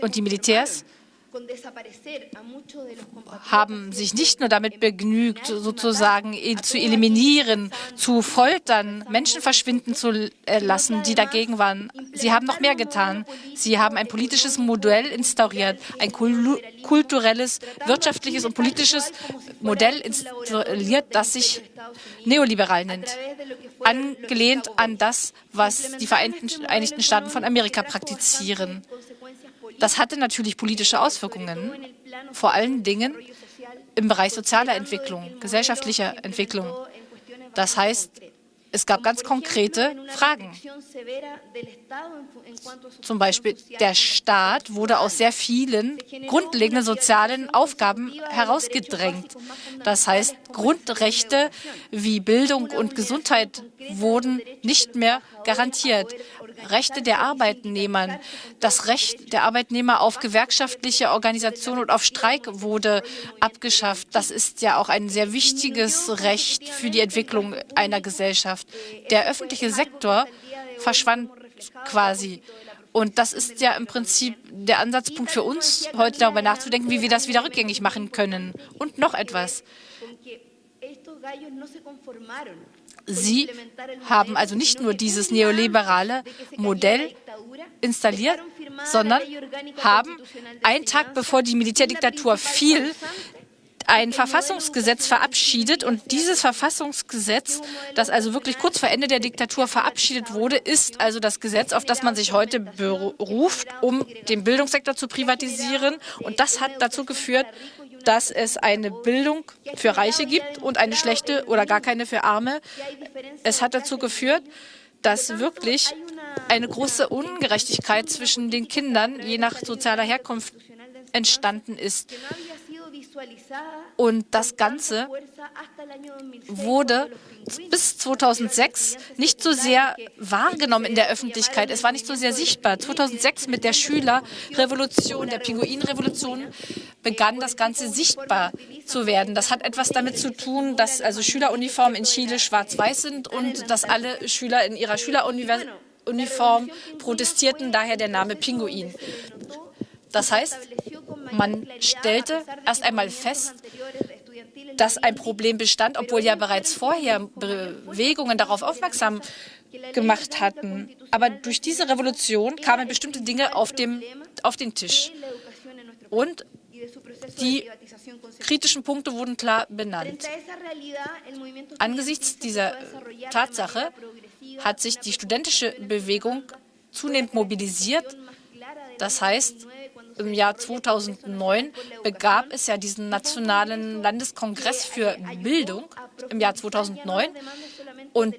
und die Militärs haben sich nicht nur damit begnügt, sozusagen zu eliminieren, zu foltern, Menschen verschwinden zu äh, lassen, die dagegen waren. Sie haben noch mehr getan. Sie haben ein politisches Modell instauriert, ein kulturelles, wirtschaftliches und politisches Modell installiert, das sich neoliberal nennt, angelehnt an das, was die Vereinigten Staaten von Amerika praktizieren. Das hatte natürlich politische Auswirkungen, vor allen Dingen im Bereich sozialer Entwicklung, gesellschaftlicher Entwicklung. Das heißt, es gab ganz konkrete Fragen. Zum Beispiel, der Staat wurde aus sehr vielen grundlegenden sozialen Aufgaben herausgedrängt. Das heißt, Grundrechte wie Bildung und Gesundheit wurden nicht mehr garantiert. Rechte der Arbeitnehmer, das Recht der Arbeitnehmer auf gewerkschaftliche Organisation und auf Streik wurde abgeschafft. Das ist ja auch ein sehr wichtiges Recht für die Entwicklung einer Gesellschaft. Der öffentliche Sektor verschwand quasi. Und das ist ja im Prinzip der Ansatzpunkt für uns, heute darüber nachzudenken, wie wir das wieder rückgängig machen können. Und noch etwas. Sie haben also nicht nur dieses neoliberale Modell installiert, sondern haben einen Tag bevor die Militärdiktatur fiel, ein Verfassungsgesetz verabschiedet und dieses Verfassungsgesetz, das also wirklich kurz vor Ende der Diktatur verabschiedet wurde, ist also das Gesetz, auf das man sich heute beruft, um den Bildungssektor zu privatisieren. Und das hat dazu geführt, dass es eine Bildung für Reiche gibt und eine schlechte oder gar keine für Arme. Es hat dazu geführt, dass wirklich eine große Ungerechtigkeit zwischen den Kindern je nach sozialer Herkunft entstanden ist. Und das Ganze wurde bis 2006 nicht so sehr wahrgenommen in der Öffentlichkeit. Es war nicht so sehr sichtbar. 2006 mit der Schülerrevolution, der Pinguinrevolution, begann das Ganze sichtbar zu werden. Das hat etwas damit zu tun, dass also Schüleruniformen in Chile schwarz-weiß sind und dass alle Schüler in ihrer Schüleruniform protestierten, daher der Name Pinguin. Das heißt, man stellte erst einmal fest, dass ein Problem bestand, obwohl ja bereits vorher Bewegungen darauf aufmerksam gemacht hatten. Aber durch diese Revolution kamen bestimmte Dinge auf, dem, auf den Tisch. Und die kritischen Punkte wurden klar benannt. Angesichts dieser Tatsache hat sich die studentische Bewegung zunehmend mobilisiert. Das heißt, im Jahr 2009 begab es ja diesen Nationalen Landeskongress für Bildung im Jahr 2009. Und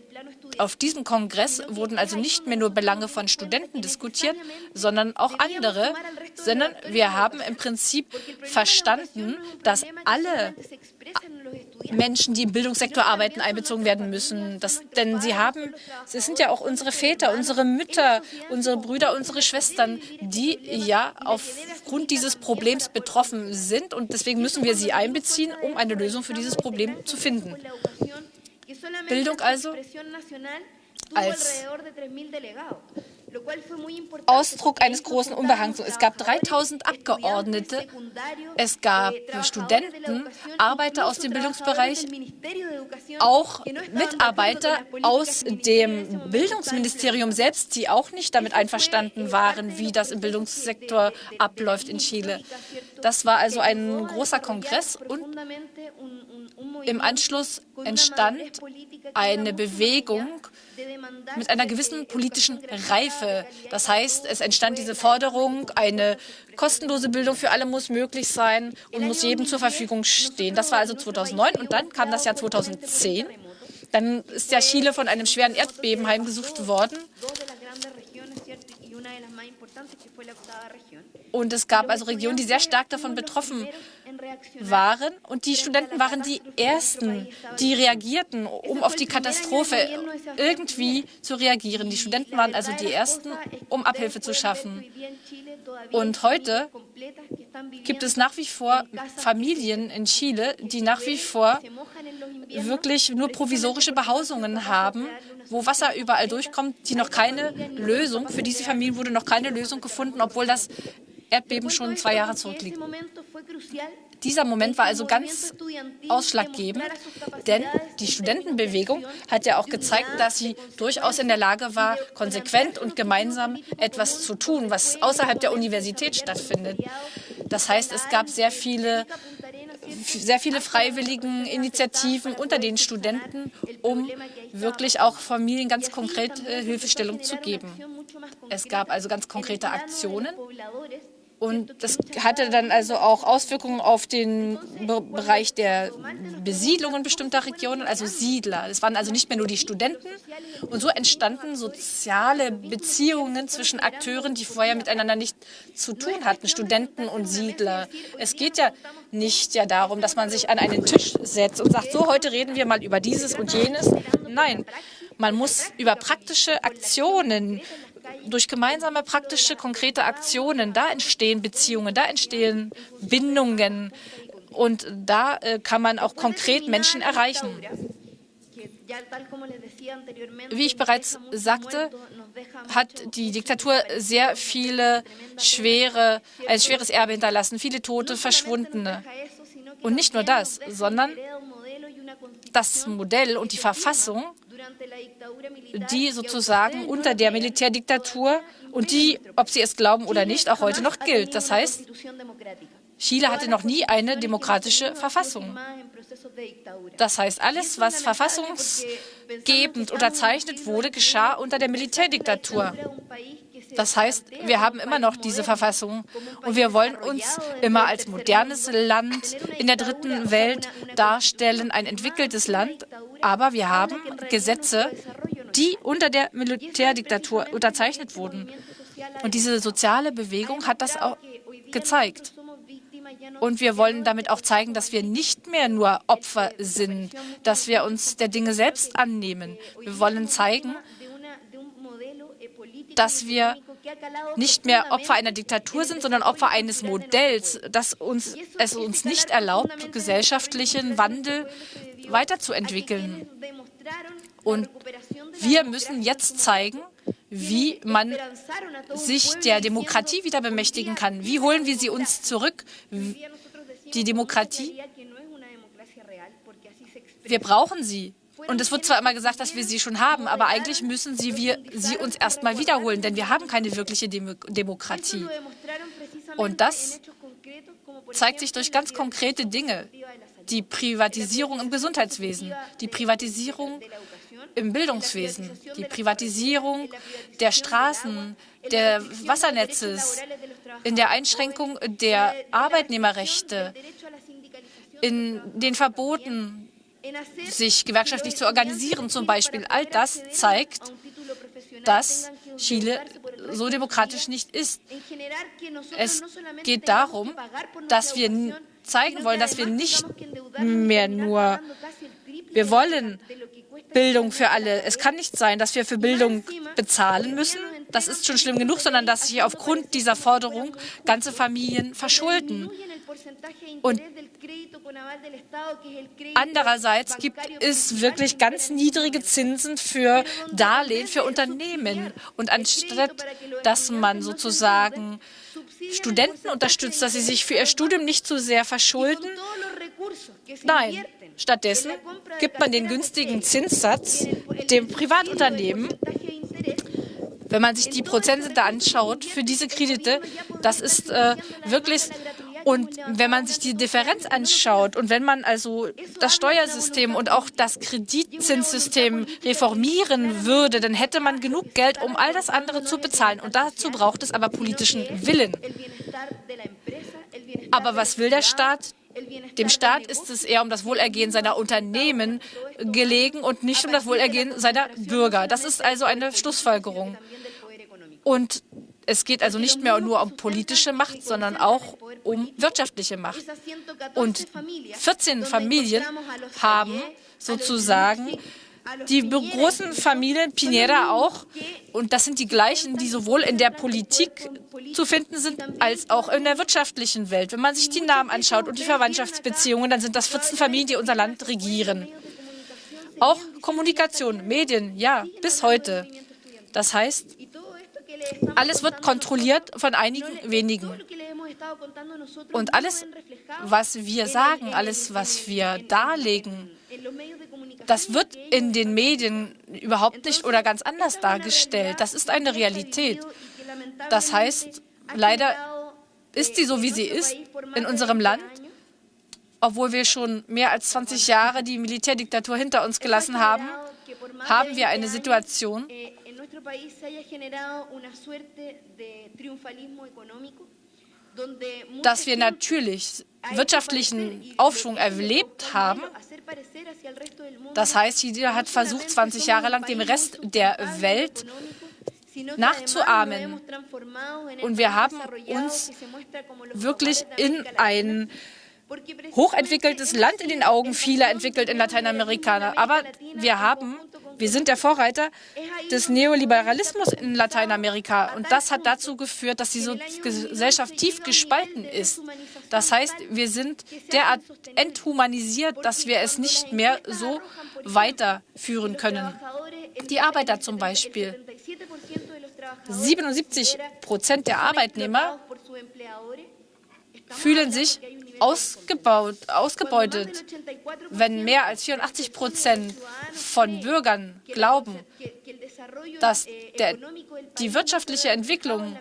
auf diesem Kongress wurden also nicht mehr nur Belange von Studenten diskutiert, sondern auch andere, sondern wir haben im Prinzip verstanden, dass alle Menschen, die im Bildungssektor arbeiten, einbezogen werden müssen. Das, denn sie haben, sie sind ja auch unsere Väter, unsere Mütter, unsere Brüder, unsere Schwestern, die ja aufgrund dieses Problems betroffen sind. Und deswegen müssen wir sie einbeziehen, um eine Lösung für dieses Problem zu finden. Bildung also als Ausdruck eines großen Unbehangs. Es gab 3000 Abgeordnete, es gab Studenten, Arbeiter aus dem Bildungsbereich, auch Mitarbeiter aus dem Bildungsministerium selbst, die auch nicht damit einverstanden waren, wie das im Bildungssektor abläuft in Chile. Das war also ein großer Kongress und im Anschluss entstand eine Bewegung mit einer gewissen politischen Reife. Das heißt, es entstand diese Forderung, eine kostenlose Bildung für alle muss möglich sein und muss jedem zur Verfügung stehen. Das war also 2009 und dann kam das Jahr 2010. Dann ist ja Chile von einem schweren Erdbeben heimgesucht worden. Und es gab also Regionen, die sehr stark davon betroffen waren. Und die Studenten waren die Ersten, die reagierten, um auf die Katastrophe irgendwie zu reagieren. Die Studenten waren also die Ersten, um Abhilfe zu schaffen. Und heute gibt es nach wie vor Familien in Chile, die nach wie vor wirklich nur provisorische Behausungen haben, wo Wasser überall durchkommt, die noch keine Lösung, für diese Familien wurde noch keine Lösung gefunden, obwohl das Erdbeben schon zwei Jahre zurückliegt. Dieser Moment war also ganz ausschlaggebend, denn die Studentenbewegung hat ja auch gezeigt, dass sie durchaus in der Lage war, konsequent und gemeinsam etwas zu tun, was außerhalb der Universität stattfindet. Das heißt, es gab sehr viele sehr viele freiwilligen Initiativen unter den Studenten, um wirklich auch Familien ganz konkret äh, Hilfestellung zu geben. Es gab also ganz konkrete Aktionen und das hatte dann also auch Auswirkungen auf den Bereich der Besiedlungen bestimmter Regionen, also Siedler. Es waren also nicht mehr nur die Studenten. Und so entstanden soziale Beziehungen zwischen Akteuren, die vorher miteinander nicht zu tun hatten, Studenten und Siedler. Es geht ja nicht ja darum, dass man sich an einen Tisch setzt und sagt, so, heute reden wir mal über dieses und jenes. Nein, man muss über praktische Aktionen durch gemeinsame praktische, konkrete Aktionen, da entstehen Beziehungen, da entstehen Bindungen und da äh, kann man auch konkret Menschen erreichen. Wie ich bereits sagte, hat die Diktatur sehr viele schwere, ein schweres Erbe hinterlassen, viele Tote, Verschwundene. Und nicht nur das, sondern das Modell und die Verfassung die sozusagen unter der Militärdiktatur und die, ob Sie es glauben oder nicht, auch heute noch gilt. Das heißt, Chile hatte noch nie eine demokratische Verfassung. Das heißt, alles, was verfassungsgebend unterzeichnet wurde, geschah unter der Militärdiktatur. Das heißt, wir haben immer noch diese Verfassung und wir wollen uns immer als modernes Land in der dritten Welt darstellen, ein entwickeltes Land, aber wir haben Gesetze, die unter der Militärdiktatur unterzeichnet wurden. Und diese soziale Bewegung hat das auch gezeigt. Und wir wollen damit auch zeigen, dass wir nicht mehr nur Opfer sind, dass wir uns der Dinge selbst annehmen. Wir wollen zeigen, dass wir nicht mehr Opfer einer Diktatur sind, sondern Opfer eines Modells, das uns, es uns nicht erlaubt, gesellschaftlichen Wandel weiterzuentwickeln. Und wir müssen jetzt zeigen, wie man sich der Demokratie wieder bemächtigen kann. Wie holen wir sie uns zurück? Die Demokratie, wir brauchen sie. Und es wird zwar immer gesagt, dass wir sie schon haben, aber eigentlich müssen sie, wir, sie uns erst mal wiederholen, denn wir haben keine wirkliche Demo Demokratie. Und das zeigt sich durch ganz konkrete Dinge. Die Privatisierung im Gesundheitswesen, die Privatisierung im Bildungswesen, die Privatisierung der Straßen, der Wassernetzes, in der Einschränkung der Arbeitnehmerrechte, in den Verboten sich gewerkschaftlich zu organisieren zum Beispiel. All das zeigt, dass Chile so demokratisch nicht ist. Es geht darum, dass wir zeigen wollen, dass wir nicht mehr nur, wir wollen Bildung für alle. Es kann nicht sein, dass wir für Bildung bezahlen müssen. Das ist schon schlimm genug, sondern dass sich aufgrund dieser Forderung ganze Familien verschulden. Und Andererseits gibt es wirklich ganz niedrige Zinsen für Darlehen für Unternehmen. Und anstatt, dass man sozusagen Studenten unterstützt, dass sie sich für ihr Studium nicht zu sehr verschulden, nein, stattdessen gibt man den günstigen Zinssatz dem Privatunternehmen. Wenn man sich die Prozente anschaut für diese Kredite, das ist äh, wirklich und wenn man sich die Differenz anschaut und wenn man also das Steuersystem und auch das Kreditzinssystem reformieren würde, dann hätte man genug Geld, um all das andere zu bezahlen. Und dazu braucht es aber politischen Willen. Aber was will der Staat? Dem Staat ist es eher um das Wohlergehen seiner Unternehmen gelegen und nicht um das Wohlergehen seiner Bürger. Das ist also eine Schlussfolgerung. Und es geht also nicht mehr nur um politische Macht, sondern auch um wirtschaftliche Macht. Und 14 Familien haben sozusagen die großen Familien, Pinera auch, und das sind die gleichen, die sowohl in der Politik zu finden sind, als auch in der wirtschaftlichen Welt. Wenn man sich die Namen anschaut und die Verwandtschaftsbeziehungen, dann sind das 14 Familien, die unser Land regieren. Auch Kommunikation, Medien, ja, bis heute. Das heißt, alles wird kontrolliert von einigen wenigen. Und alles, was wir sagen, alles, was wir darlegen, das wird in den Medien überhaupt nicht oder ganz anders dargestellt. Das ist eine Realität. Das heißt, leider ist sie so, wie sie ist in unserem Land obwohl wir schon mehr als 20 Jahre die Militärdiktatur hinter uns gelassen haben, haben wir eine Situation, dass wir natürlich wirtschaftlichen Aufschwung erlebt haben. Das heißt, jeder hat versucht, 20 Jahre lang dem Rest der Welt nachzuahmen. Und wir haben uns wirklich in ein hochentwickeltes Land in den Augen vieler entwickelt in Lateinamerika. Aber wir haben, wir sind der Vorreiter des Neoliberalismus in Lateinamerika. Und das hat dazu geführt, dass die Gesellschaft tief gespalten ist. Das heißt, wir sind derart enthumanisiert, dass wir es nicht mehr so weiterführen können. Die Arbeiter zum Beispiel. 77 Prozent der Arbeitnehmer fühlen sich ausgebaut, ausgebeutet, wenn mehr als 84 Prozent von Bürgern glauben, dass der, die wirtschaftliche Entwicklung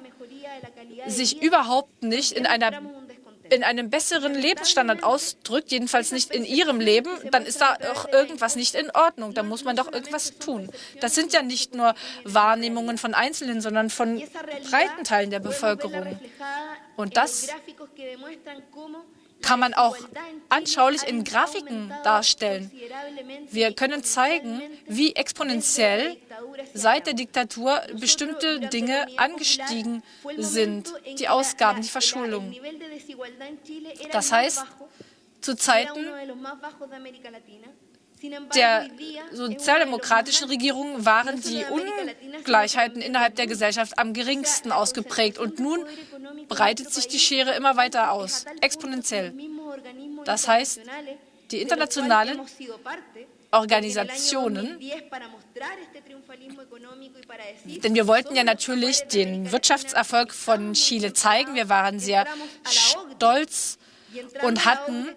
sich überhaupt nicht in einer in einem besseren Lebensstandard ausdrückt, jedenfalls nicht in ihrem Leben, dann ist da auch irgendwas nicht in Ordnung. Da muss man doch irgendwas tun. Das sind ja nicht nur Wahrnehmungen von Einzelnen, sondern von breiten Teilen der Bevölkerung. Und das kann man auch anschaulich in Grafiken darstellen. Wir können zeigen, wie exponentiell seit der Diktatur bestimmte Dinge angestiegen sind, die Ausgaben, die Verschuldung. Das heißt, zu Zeiten der sozialdemokratischen Regierung waren die Ungleichheiten innerhalb der Gesellschaft am geringsten ausgeprägt. Und nun breitet sich die Schere immer weiter aus, exponentiell. Das heißt, die internationalen Organisationen, denn wir wollten ja natürlich den Wirtschaftserfolg von Chile zeigen. Wir waren sehr stolz und hatten,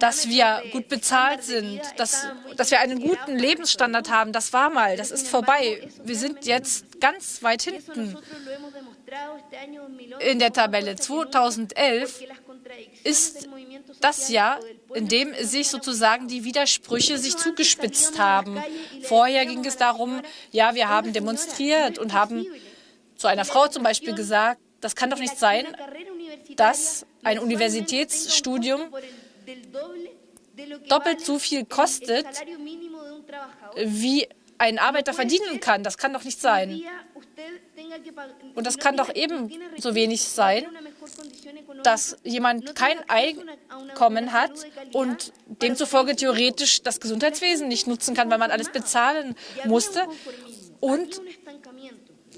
dass wir gut bezahlt sind, dass, dass wir einen guten Lebensstandard haben. Das war mal, das ist vorbei. Wir sind jetzt ganz weit hinten in der Tabelle. 2011 ist das Jahr, in dem sich sozusagen die Widersprüche sich zugespitzt haben. Vorher ging es darum, ja, wir haben demonstriert und haben zu einer Frau zum Beispiel gesagt, das kann doch nicht sein, dass ein Universitätsstudium doppelt so viel kostet, wie ein Arbeiter verdienen kann. Das kann doch nicht sein. Und das kann doch ebenso wenig sein, dass jemand kein Einkommen hat und demzufolge theoretisch das Gesundheitswesen nicht nutzen kann, weil man alles bezahlen musste. Und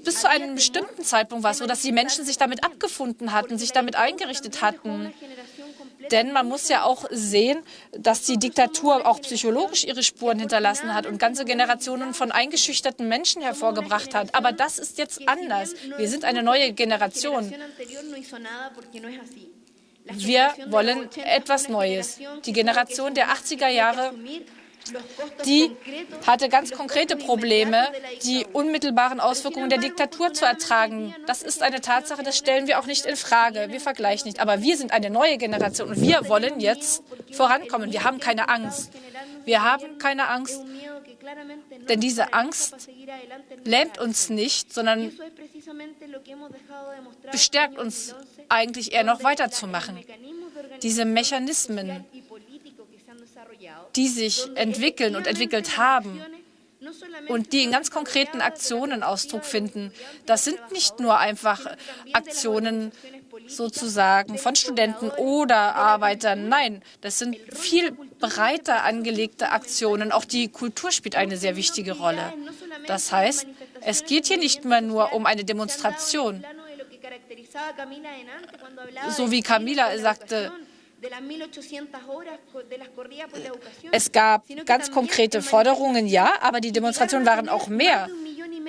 bis zu einem bestimmten Zeitpunkt war es so, dass die Menschen sich damit abgefunden hatten, sich damit eingerichtet hatten. Denn man muss ja auch sehen, dass die Diktatur auch psychologisch ihre Spuren hinterlassen hat und ganze Generationen von eingeschüchterten Menschen hervorgebracht hat. Aber das ist jetzt anders. Wir sind eine neue Generation. Wir wollen etwas Neues. Die Generation der 80er Jahre die hatte ganz konkrete Probleme, die unmittelbaren Auswirkungen der Diktatur zu ertragen. Das ist eine Tatsache, das stellen wir auch nicht in Frage. Wir vergleichen nicht. Aber wir sind eine neue Generation und wir wollen jetzt vorankommen. Wir haben keine Angst. Wir haben keine Angst, denn diese Angst lähmt uns nicht, sondern bestärkt uns eigentlich eher noch weiterzumachen. Diese Mechanismen, die sich entwickeln und entwickelt haben und die in ganz konkreten Aktionen Ausdruck finden. Das sind nicht nur einfach Aktionen sozusagen von Studenten oder Arbeitern. Nein, das sind viel breiter angelegte Aktionen. Auch die Kultur spielt eine sehr wichtige Rolle. Das heißt, es geht hier nicht mehr nur um eine Demonstration. So wie Camila sagte, es gab ganz konkrete Forderungen, ja, aber die Demonstrationen waren auch mehr.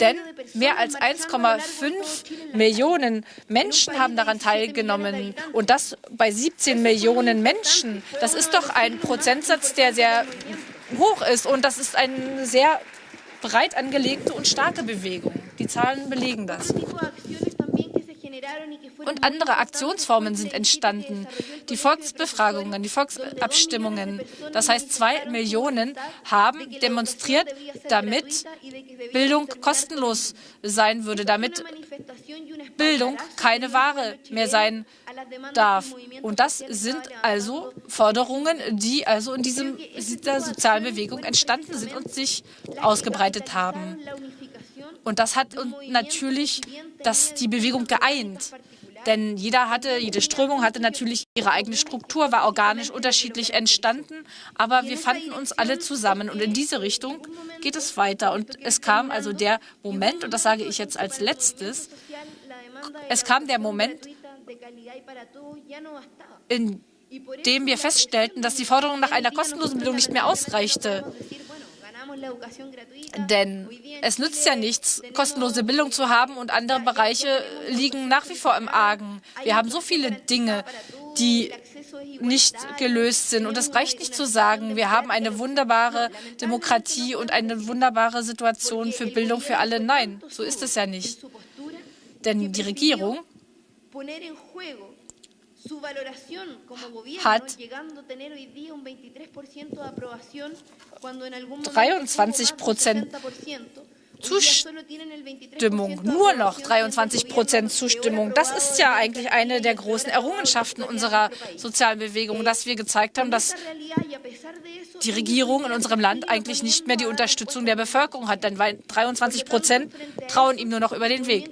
Denn mehr als 1,5 Millionen Menschen haben daran teilgenommen. Und das bei 17 Millionen Menschen. Das ist doch ein Prozentsatz, der sehr hoch ist. Und das ist eine sehr breit angelegte und starke Bewegung. Die Zahlen belegen das. Und andere Aktionsformen sind entstanden. Die Volksbefragungen, die Volksabstimmungen. Das heißt, zwei Millionen haben demonstriert, damit Bildung kostenlos sein würde, damit Bildung keine Ware mehr sein darf. Und das sind also Forderungen, die also in dieser sozialen Bewegung entstanden sind und sich ausgebreitet haben. Und das hat natürlich das, die Bewegung geeint. Denn jeder hatte, jede Strömung hatte natürlich ihre eigene Struktur, war organisch unterschiedlich entstanden, aber wir fanden uns alle zusammen und in diese Richtung geht es weiter. Und es kam also der Moment, und das sage ich jetzt als letztes, es kam der Moment, in dem wir feststellten, dass die Forderung nach einer kostenlosen Bildung nicht mehr ausreichte. Denn es nützt ja nichts, kostenlose Bildung zu haben und andere Bereiche liegen nach wie vor im Argen. Wir haben so viele Dinge, die nicht gelöst sind. Und es reicht nicht zu sagen, wir haben eine wunderbare Demokratie und eine wunderbare Situation für Bildung für alle. Nein, so ist es ja nicht. Denn die Regierung hat 23 Prozent Zustimmung, nur noch 23 Prozent Zustimmung. Das ist ja eigentlich eine der großen Errungenschaften unserer sozialen Bewegung, dass wir gezeigt haben, dass die Regierung in unserem Land eigentlich nicht mehr die Unterstützung der Bevölkerung hat, denn 23 Prozent trauen ihm nur noch über den Weg.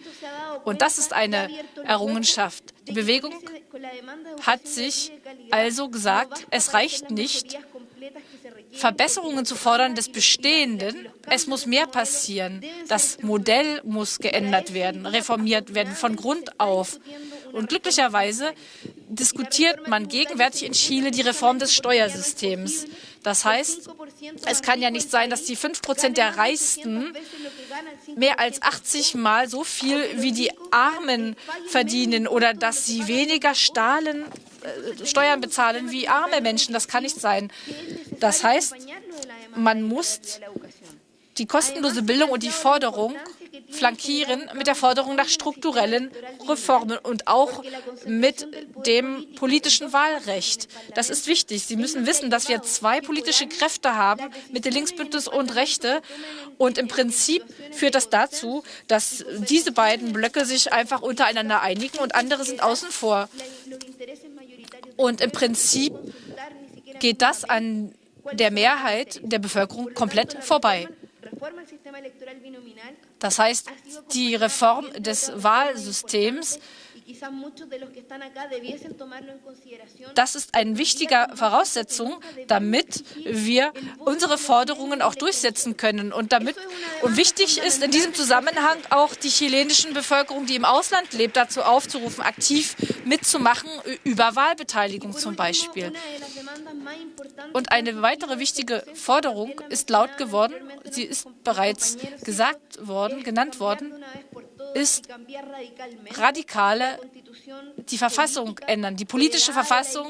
Und das ist eine Errungenschaft. Die Bewegung hat sich also gesagt, es reicht nicht, Verbesserungen zu fordern des Bestehenden. Es muss mehr passieren. Das Modell muss geändert werden, reformiert werden von Grund auf. Und glücklicherweise diskutiert man gegenwärtig in Chile die Reform des Steuersystems. Das heißt, es kann ja nicht sein, dass die 5 Prozent der Reichsten mehr als 80 Mal so viel wie die Armen verdienen oder dass sie weniger Stahlen, äh, Steuern bezahlen wie arme Menschen. Das kann nicht sein. Das heißt, man muss die kostenlose Bildung und die Forderung flankieren mit der Forderung nach strukturellen Reformen und auch mit dem politischen Wahlrecht. Das ist wichtig. Sie müssen wissen, dass wir zwei politische Kräfte haben, Mitte, Linksbündnis und Rechte. Und im Prinzip führt das dazu, dass diese beiden Blöcke sich einfach untereinander einigen und andere sind außen vor. Und im Prinzip geht das an der Mehrheit der Bevölkerung komplett vorbei. Das heißt, die Reform des Wahlsystems, das ist eine wichtige Voraussetzung, damit wir unsere Forderungen auch durchsetzen können. Und, damit, und wichtig ist in diesem Zusammenhang auch die chilenischen Bevölkerung, die im Ausland lebt, dazu aufzurufen, aktiv mitzumachen, über Wahlbeteiligung zum Beispiel. Und eine weitere wichtige Forderung ist laut geworden, sie ist bereits gesagt worden, genannt worden, ist radikale die Verfassung ändern, die politische Verfassung,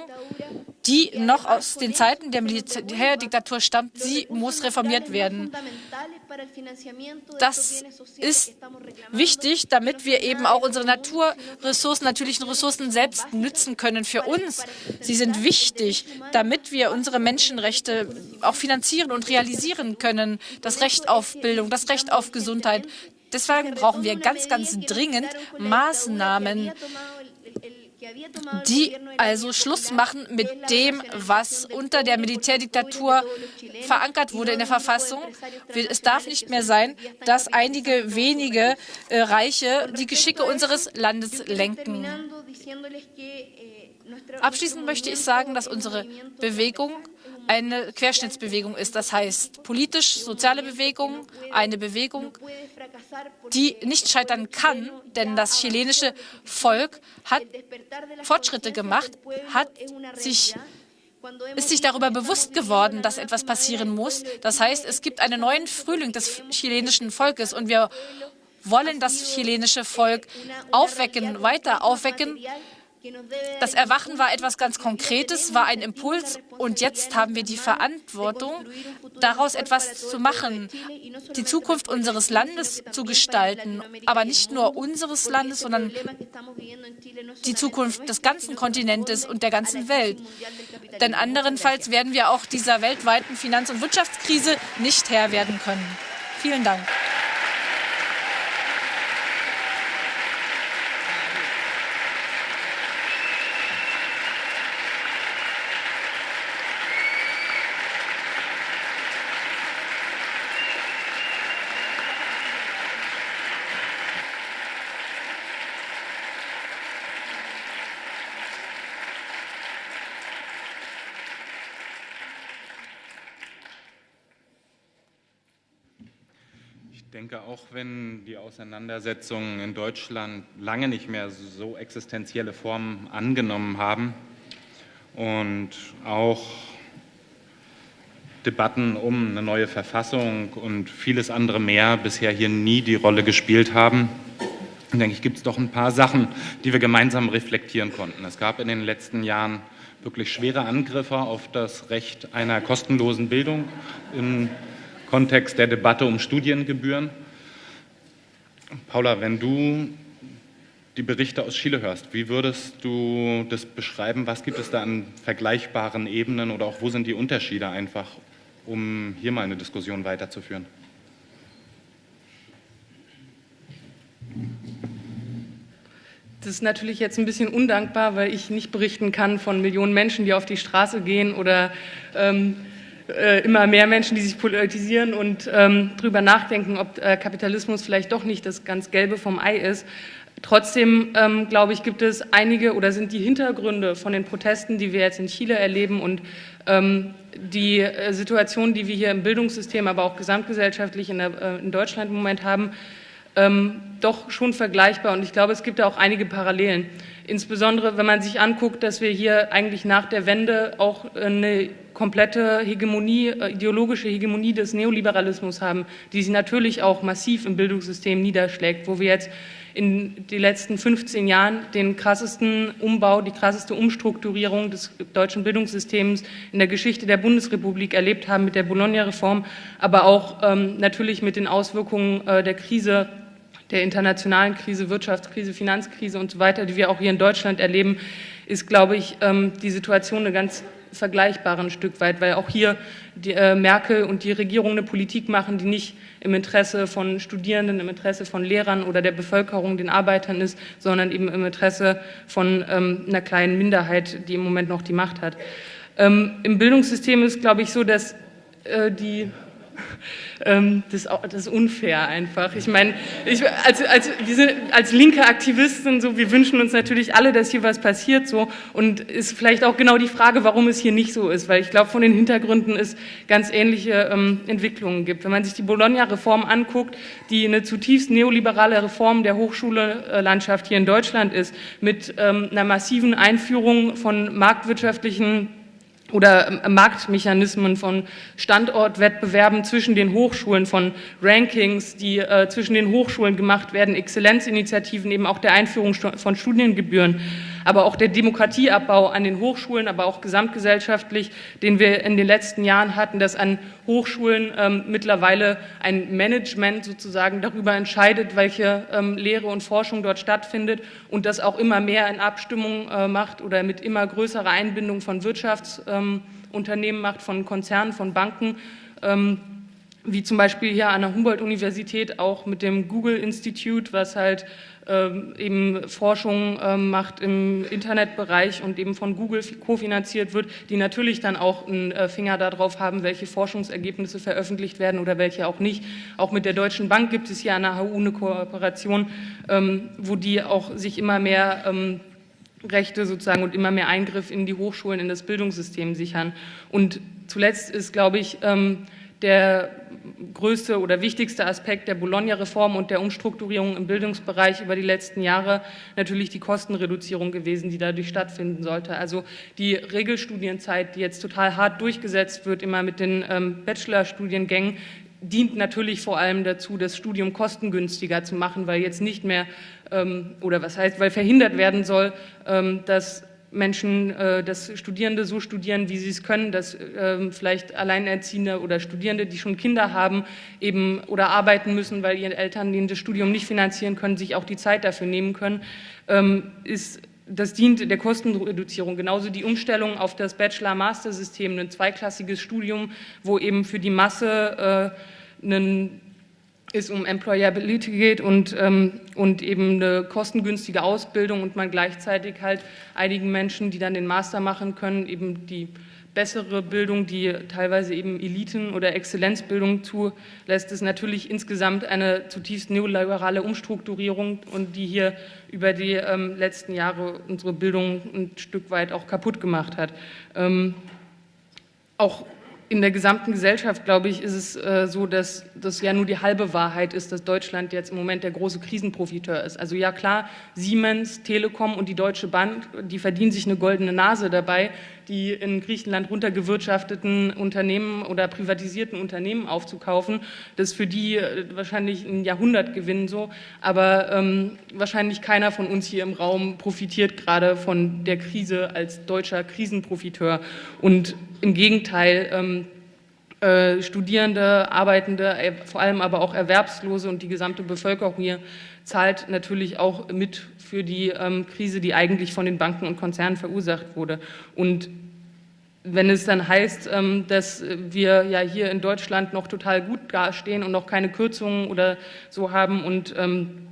die noch aus den Zeiten der Militärdiktatur stammt, sie muss reformiert werden. Das ist wichtig, damit wir eben auch unsere Naturressourcen, natürlichen Ressourcen selbst nützen können für uns. Sie sind wichtig, damit wir unsere Menschenrechte auch finanzieren und realisieren können. Das Recht auf Bildung, das Recht auf Gesundheit. Deswegen brauchen wir ganz, ganz dringend Maßnahmen, die also Schluss machen mit dem, was unter der Militärdiktatur verankert wurde in der Verfassung. Es darf nicht mehr sein, dass einige wenige äh, Reiche die Geschicke unseres Landes lenken. Abschließend möchte ich sagen, dass unsere Bewegung eine Querschnittsbewegung ist. Das heißt, politisch-soziale Bewegung, eine Bewegung, die nicht scheitern kann, denn das chilenische Volk hat Fortschritte gemacht, hat sich ist sich darüber bewusst geworden, dass etwas passieren muss. Das heißt, es gibt einen neuen Frühling des chilenischen Volkes und wir wollen das chilenische Volk aufwecken, weiter aufwecken Das Erwachen war etwas ganz Konkretes, war ein Impuls und jetzt haben wir die Verantwortung, daraus etwas zu machen, die Zukunft unseres Landes zu gestalten, aber nicht nur unseres Landes, sondern die Zukunft des ganzen Kontinentes und der ganzen Welt. Denn anderenfalls werden wir auch dieser weltweiten Finanz- und Wirtschaftskrise nicht Herr werden können. Vielen Dank. Denke, auch wenn die Auseinandersetzungen in Deutschland lange nicht mehr so existenzielle Formen angenommen haben und auch Debatten um eine neue Verfassung und vieles andere mehr bisher hier nie die Rolle gespielt haben, denke ich, gibt es doch ein paar Sachen, die wir gemeinsam reflektieren konnten. Es gab in den letzten Jahren wirklich schwere Angriffe auf das Recht einer kostenlosen Bildung in Kontext der Debatte um Studiengebühren. Paula, wenn du die Berichte aus Chile hörst, wie würdest du das beschreiben? Was gibt es da an vergleichbaren Ebenen oder auch wo sind die Unterschiede einfach, um hier mal eine Diskussion weiterzuführen? Das ist natürlich jetzt ein bisschen undankbar, weil ich nicht berichten kann von Millionen Menschen, die auf die Straße gehen oder ähm, äh, immer mehr Menschen, die sich politisieren und ähm, darüber nachdenken, ob äh, Kapitalismus vielleicht doch nicht das ganz Gelbe vom Ei ist. Trotzdem, ähm, glaube ich, gibt es einige oder sind die Hintergründe von den Protesten, die wir jetzt in Chile erleben und ähm, die äh, Situation, die wir hier im Bildungssystem, aber auch gesamtgesellschaftlich in, der, äh, in Deutschland im Moment haben, ähm, doch schon vergleichbar. Und ich glaube, es gibt da auch einige Parallelen. Insbesondere, wenn man sich anguckt, dass wir hier eigentlich nach der Wende auch eine komplette Hegemonie, äh, ideologische Hegemonie des Neoliberalismus haben, die sich natürlich auch massiv im Bildungssystem niederschlägt, wo wir jetzt in den letzten 15 Jahren den krassesten Umbau, die krasseste Umstrukturierung des deutschen Bildungssystems in der Geschichte der Bundesrepublik erlebt haben mit der Bologna-Reform, aber auch ähm, natürlich mit den Auswirkungen äh, der Krise der internationalen Krise, Wirtschaftskrise, Finanzkrise und so weiter, die wir auch hier in Deutschland erleben, ist, glaube ich, ähm, die Situation eine ganz vergleichbare ein Stück weit, weil auch hier die, äh, Merkel und die Regierung eine Politik machen, die nicht im Interesse von Studierenden, im Interesse von Lehrern oder der Bevölkerung, den Arbeitern ist, sondern eben im Interesse von ähm, einer kleinen Minderheit, die im Moment noch die Macht hat. Ähm, Im Bildungssystem ist, glaube ich, so, dass äh, die das, das, ist unfair einfach. Ich meine, ich, als, als, wir sind als linke Aktivisten so, wir wünschen uns natürlich alle, dass hier was passiert so und ist vielleicht auch genau die Frage, warum es hier nicht so ist, weil ich glaube, von den Hintergründen es ganz ähnliche ähm, Entwicklungen gibt. Wenn man sich die Bologna-Reform anguckt, die eine zutiefst neoliberale Reform der Hochschullandschaft hier in Deutschland ist, mit ähm, einer massiven Einführung von marktwirtschaftlichen oder Marktmechanismen von Standortwettbewerben zwischen den Hochschulen, von Rankings, die äh, zwischen den Hochschulen gemacht werden, Exzellenzinitiativen, eben auch der Einführung von Studiengebühren aber auch der Demokratieabbau an den Hochschulen, aber auch gesamtgesellschaftlich, den wir in den letzten Jahren hatten, dass an Hochschulen ähm, mittlerweile ein Management sozusagen darüber entscheidet, welche ähm, Lehre und Forschung dort stattfindet und das auch immer mehr in Abstimmung äh, macht oder mit immer größerer Einbindung von Wirtschaftsunternehmen ähm, macht, von Konzernen, von Banken. Ähm, wie zum Beispiel hier an der Humboldt-Universität auch mit dem Google Institute, was halt ähm, eben Forschung ähm, macht im Internetbereich und eben von Google kofinanziert wird, die natürlich dann auch einen äh, Finger darauf haben, welche Forschungsergebnisse veröffentlicht werden oder welche auch nicht. Auch mit der Deutschen Bank gibt es hier an der HU eine Kooperation, ähm, wo die auch sich immer mehr Rechte sozusagen und immer mehr Eingriff in die Hochschulen, in das Bildungssystem sichern. Und zuletzt ist, glaube ich, der größte oder wichtigste Aspekt der Bologna-Reform und der Umstrukturierung im Bildungsbereich über die letzten Jahre natürlich die Kostenreduzierung gewesen, die dadurch stattfinden sollte. Also die Regelstudienzeit, die jetzt total hart durchgesetzt wird, immer mit den ähm, Bachelorstudiengängen, dient natürlich vor allem dazu, das Studium kostengünstiger zu machen, weil jetzt nicht mehr ähm, oder was heißt, weil verhindert werden soll, ähm, dass Menschen, äh, dass Studierende so studieren, wie sie es können, dass ähm, vielleicht Alleinerziehende oder Studierende, die schon Kinder haben, eben oder arbeiten müssen, weil ihre Eltern denen das Studium nicht finanzieren können, sich auch die Zeit dafür nehmen können, ähm, ist das dient der Kostenreduzierung. Genauso die Umstellung auf das Bachelor-Master-System, ein zweiklassiges Studium, wo eben für die Masse äh, ein es um Employability geht und, ähm, und eben eine kostengünstige Ausbildung und man gleichzeitig halt einigen Menschen, die dann den Master machen können, eben die bessere Bildung, die teilweise eben Eliten- oder Exzellenzbildung zulässt, ist natürlich insgesamt eine zutiefst neoliberale Umstrukturierung und die hier über die ähm, letzten Jahre unsere Bildung ein Stück weit auch kaputt gemacht hat. Ähm, auch in der gesamten Gesellschaft, glaube ich, ist es äh, so, dass das ja nur die halbe Wahrheit ist, dass Deutschland jetzt im Moment der große Krisenprofiteur ist. Also ja klar, Siemens, Telekom und die Deutsche Bank, die verdienen sich eine goldene Nase dabei, die in Griechenland runtergewirtschafteten Unternehmen oder privatisierten Unternehmen aufzukaufen. Das ist für die äh, wahrscheinlich ein Jahrhundertgewinn so, aber ähm, wahrscheinlich keiner von uns hier im Raum profitiert gerade von der Krise als deutscher Krisenprofiteur. Und im Gegenteil, ähm, äh, Studierende, Arbeitende, äh, vor allem aber auch Erwerbslose und die gesamte Bevölkerung hier zahlt natürlich auch mit für die ähm, Krise, die eigentlich von den Banken und Konzernen verursacht wurde. Und wenn es dann heißt, ähm, dass wir ja hier in Deutschland noch total gut dastehen und noch keine Kürzungen oder so haben und ähm,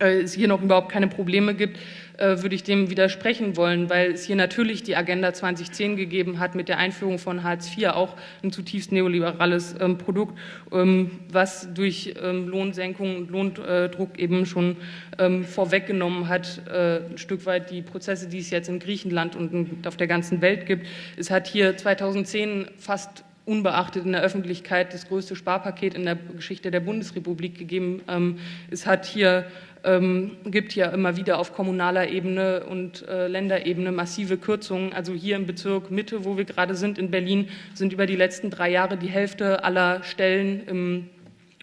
äh, es hier noch überhaupt keine Probleme gibt, äh, würde ich dem widersprechen wollen, weil es hier natürlich die Agenda 2010 gegeben hat mit der Einführung von Hartz IV, auch ein zutiefst neoliberales ähm, Produkt, ähm, was durch ähm, Lohnsenkung und Lohndruck eben schon ähm, vorweggenommen hat, äh, ein Stück weit die Prozesse, die es jetzt in Griechenland und auf der ganzen Welt gibt. Es hat hier 2010 fast unbeachtet in der Öffentlichkeit das größte Sparpaket in der Geschichte der Bundesrepublik gegeben. Ähm, es hat hier ähm, gibt ja immer wieder auf kommunaler Ebene und äh, Länderebene massive Kürzungen. Also hier im Bezirk Mitte, wo wir gerade sind, in Berlin, sind über die letzten drei Jahre die Hälfte aller Stellen im,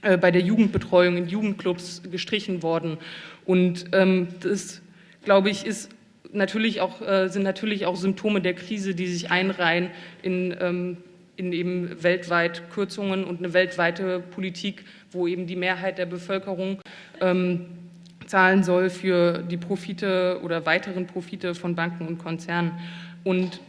äh, bei der Jugendbetreuung in Jugendclubs gestrichen worden. Und ähm, das, glaube ich, ist natürlich auch, äh, sind natürlich auch Symptome der Krise, die sich einreihen in ähm, in eben weltweit Kürzungen und eine weltweite Politik, wo eben die Mehrheit der Bevölkerung ähm, zahlen soll für die Profite oder weiteren Profite von Banken und Konzernen. Und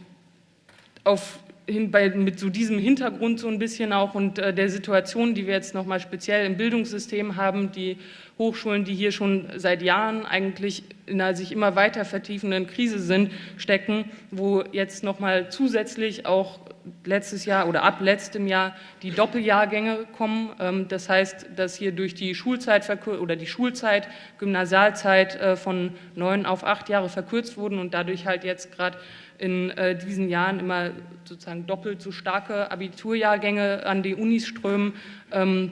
auf, hin, bei, mit so diesem Hintergrund so ein bisschen auch und äh, der Situation, die wir jetzt nochmal speziell im Bildungssystem haben, die Hochschulen, die hier schon seit Jahren eigentlich in einer sich immer weiter vertiefenden Krise sind, stecken, wo jetzt nochmal zusätzlich auch letztes Jahr oder ab letztem Jahr die Doppeljahrgänge kommen. Ähm, das heißt, dass hier durch die Schulzeit oder die Schulzeit, Gymnasialzeit äh, von neun auf acht Jahre verkürzt wurden und dadurch halt jetzt gerade in äh, diesen Jahren immer sozusagen doppelt so starke Abiturjahrgänge an die Unis strömen, ähm,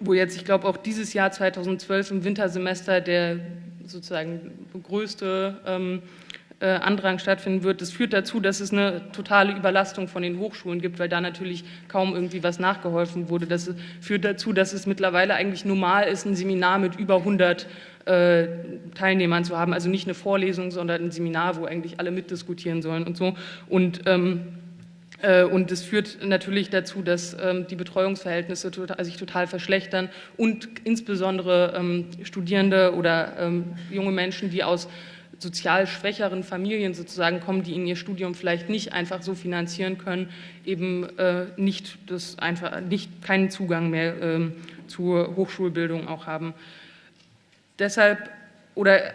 wo jetzt, ich glaube, auch dieses Jahr 2012 im Wintersemester der sozusagen größte ähm, äh, Andrang stattfinden wird. Das führt dazu, dass es eine totale Überlastung von den Hochschulen gibt, weil da natürlich kaum irgendwie was nachgeholfen wurde. Das führt dazu, dass es mittlerweile eigentlich normal ist, ein Seminar mit über 100 äh, Teilnehmern zu haben. Also nicht eine Vorlesung, sondern ein Seminar, wo eigentlich alle mitdiskutieren sollen und so. Und ähm, äh, und es führt natürlich dazu, dass ähm, die Betreuungsverhältnisse tota-, sich total verschlechtern und insbesondere ähm, Studierende oder ähm, junge Menschen, die aus sozial schwächeren Familien sozusagen kommen, die in ihr Studium vielleicht nicht einfach so finanzieren können, eben äh, nicht das einfach nicht keinen Zugang mehr ähm, zur Hochschulbildung auch haben. Deshalb oder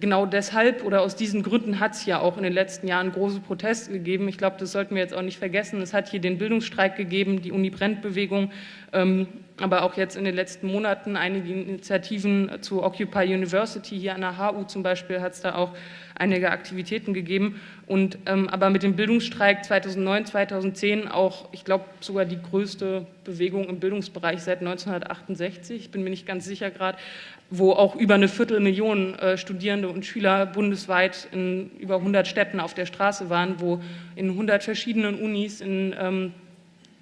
genau deshalb oder aus diesen Gründen hat es ja auch in den letzten Jahren große Proteste gegeben. Ich glaube, das sollten wir jetzt auch nicht vergessen. Es hat hier den Bildungsstreik gegeben, die Uni-Brennt-Bewegung, ähm, aber auch jetzt in den letzten Monaten einige Initiativen zu Occupy University. Hier an der HU zum Beispiel hat es da auch einige Aktivitäten gegeben. Und, ähm, aber mit dem Bildungsstreik 2009, 2010 auch, ich glaube, sogar die größte Bewegung im Bildungsbereich seit 1968, ich bin mir nicht ganz sicher gerade, wo auch über eine Viertelmillion äh, Studierende und Schüler bundesweit in über 100 Städten auf der Straße waren, wo in 100 verschiedenen Unis in ähm,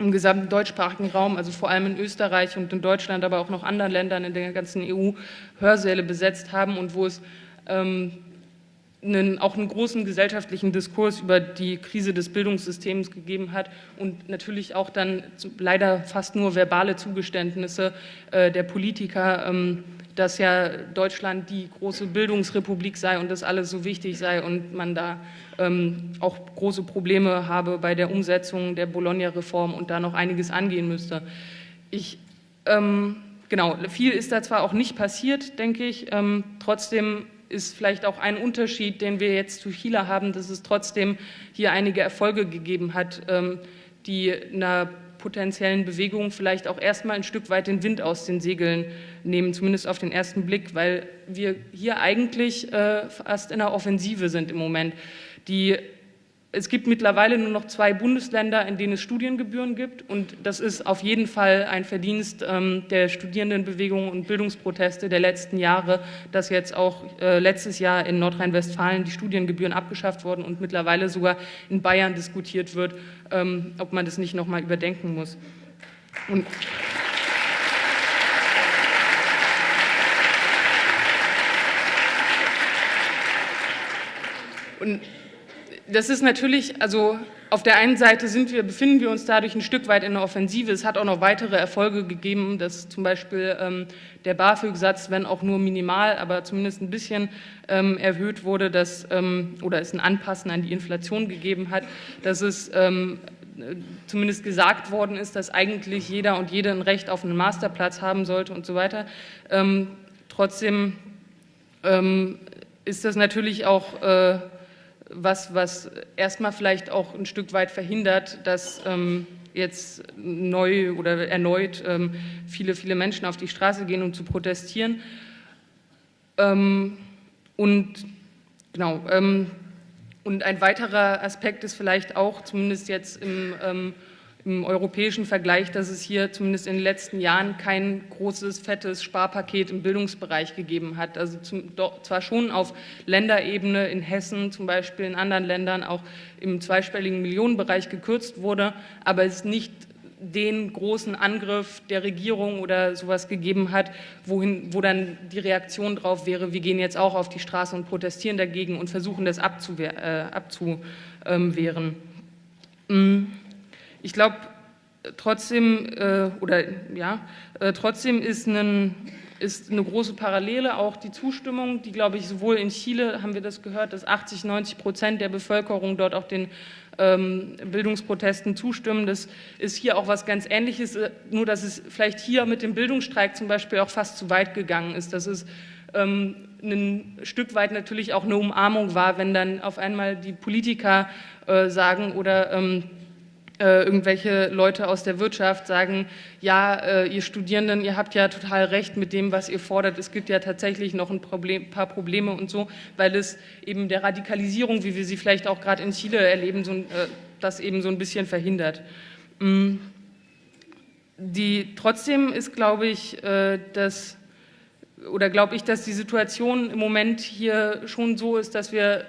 im gesamten deutschsprachigen Raum, also vor allem in Österreich und in Deutschland, aber auch noch anderen Ländern in der ganzen EU Hörsäle besetzt haben und wo es ähm, einen, auch einen großen gesellschaftlichen Diskurs über die Krise des Bildungssystems gegeben hat und natürlich auch dann leider fast nur verbale Zugeständnisse äh, der Politiker, ähm, dass ja Deutschland die große Bildungsrepublik sei und das alles so wichtig sei und man da ähm, auch große Probleme habe bei der Umsetzung der Bologna-Reform und da noch einiges angehen müsste. Ich, ähm, genau, viel ist da zwar auch nicht passiert, denke ich, ähm, trotzdem ist vielleicht auch ein Unterschied, den wir jetzt zu Chile haben, dass es trotzdem hier einige Erfolge gegeben hat, ähm, die einer potenziellen Bewegung vielleicht auch erstmal ein Stück weit den Wind aus den Segeln nehmen, zumindest auf den ersten Blick, weil wir hier eigentlich äh, fast in einer Offensive sind im Moment. Die es gibt mittlerweile nur noch zwei Bundesländer, in denen es Studiengebühren gibt. Und das ist auf jeden Fall ein Verdienst ähm, der Studierendenbewegung und Bildungsproteste der letzten Jahre, dass jetzt auch äh, letztes Jahr in Nordrhein-Westfalen die Studiengebühren abgeschafft wurden und mittlerweile sogar in Bayern diskutiert wird, ähm, ob man das nicht noch mal überdenken muss. Und und das ist natürlich, also auf der einen Seite sind wir, befinden wir uns dadurch ein Stück weit in der Offensive. Es hat auch noch weitere Erfolge gegeben, dass zum Beispiel ähm, der BAföG-Satz, wenn auch nur minimal, aber zumindest ein bisschen ähm, erhöht wurde, dass, ähm, oder es ein Anpassen an die Inflation gegeben hat, dass es ähm, zumindest gesagt worden ist, dass eigentlich jeder und jede ein Recht auf einen Masterplatz haben sollte und so weiter. Ähm, trotzdem ähm, ist das natürlich auch äh, was, was erstmal vielleicht auch ein Stück weit verhindert, dass ähm, jetzt neu oder erneut ähm, viele, viele Menschen auf die Straße gehen, um zu protestieren. Ähm, und genau, ähm, und ein weiterer Aspekt ist vielleicht auch, zumindest jetzt im ähm, im europäischen Vergleich, dass es hier zumindest in den letzten Jahren kein großes, fettes Sparpaket im Bildungsbereich gegeben hat. Also zum, doch, zwar schon auf Länderebene in Hessen, zum Beispiel in anderen Ländern auch im zweistelligen Millionenbereich gekürzt wurde, aber es nicht den großen Angriff der Regierung oder sowas gegeben hat, wohin, wo dann die Reaktion drauf wäre, wir gehen jetzt auch auf die Straße und protestieren dagegen und versuchen das abzuwehren. Äh, abzuwehren. Mm. Ich glaube trotzdem, äh, oder ja, äh, trotzdem ist, ein, ist eine große Parallele auch die Zustimmung, die, glaube ich, sowohl in Chile, haben wir das gehört, dass 80, 90 Prozent der Bevölkerung dort auch den ähm, Bildungsprotesten zustimmen. Das ist hier auch was ganz Ähnliches, äh, nur dass es vielleicht hier mit dem Bildungsstreik zum Beispiel auch fast zu weit gegangen ist. Das ist ähm, ein Stück weit natürlich auch eine Umarmung war, wenn dann auf einmal die Politiker äh, sagen oder ähm, äh, irgendwelche Leute aus der Wirtschaft sagen, ja, äh, ihr Studierenden, ihr habt ja total recht mit dem, was ihr fordert. Es gibt ja tatsächlich noch ein Problem, paar Probleme und so, weil es eben der Radikalisierung, wie wir sie vielleicht auch gerade in Chile erleben, so, äh, das eben so ein bisschen verhindert. Mm. Die, trotzdem ist, glaube ich, äh, dass oder glaube ich, dass die Situation im Moment hier schon so ist, dass wir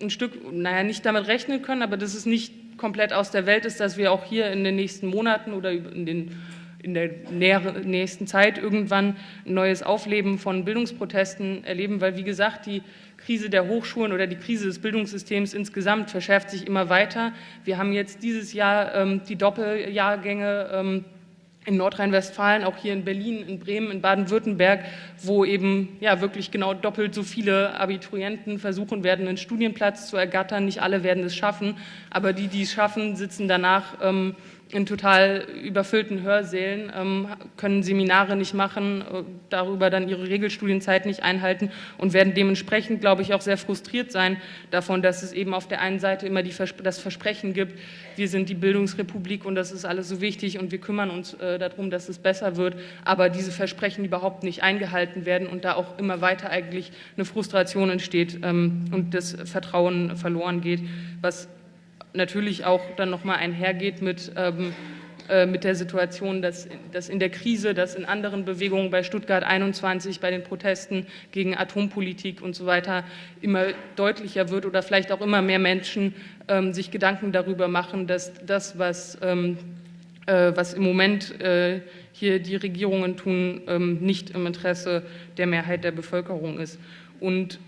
ein Stück, naja, nicht damit rechnen können, aber dass es nicht komplett aus der Welt ist, dass wir auch hier in den nächsten Monaten oder in, den, in der nächsten Zeit irgendwann ein neues Aufleben von Bildungsprotesten erleben, weil, wie gesagt, die Krise der Hochschulen oder die Krise des Bildungssystems insgesamt verschärft sich immer weiter. Wir haben jetzt dieses Jahr ähm, die Doppeljahrgänge ähm, in Nordrhein-Westfalen, auch hier in Berlin, in Bremen, in Baden-Württemberg, wo eben ja wirklich genau doppelt so viele Abiturienten versuchen werden, einen Studienplatz zu ergattern. Nicht alle werden es schaffen, aber die, die es schaffen, sitzen danach ähm, in total überfüllten Hörsälen, ähm, können Seminare nicht machen, äh, darüber dann ihre Regelstudienzeit nicht einhalten und werden dementsprechend, glaube ich, auch sehr frustriert sein davon, dass es eben auf der einen Seite immer die, das Versprechen gibt, wir sind die Bildungsrepublik und das ist alles so wichtig und wir kümmern uns äh, darum, dass es besser wird, aber diese Versprechen überhaupt nicht eingehalten werden und da auch immer weiter eigentlich eine Frustration entsteht ähm, und das Vertrauen verloren geht, was natürlich auch dann nochmal einhergeht mit, ähm, äh, mit der Situation, dass, dass in der Krise, dass in anderen Bewegungen bei Stuttgart 21, bei den Protesten gegen Atompolitik und so weiter immer deutlicher wird oder vielleicht auch immer mehr Menschen ähm, sich Gedanken darüber machen, dass das, was ähm, äh, was im Moment äh, hier die Regierungen tun, ähm, nicht im Interesse der Mehrheit der Bevölkerung ist. Und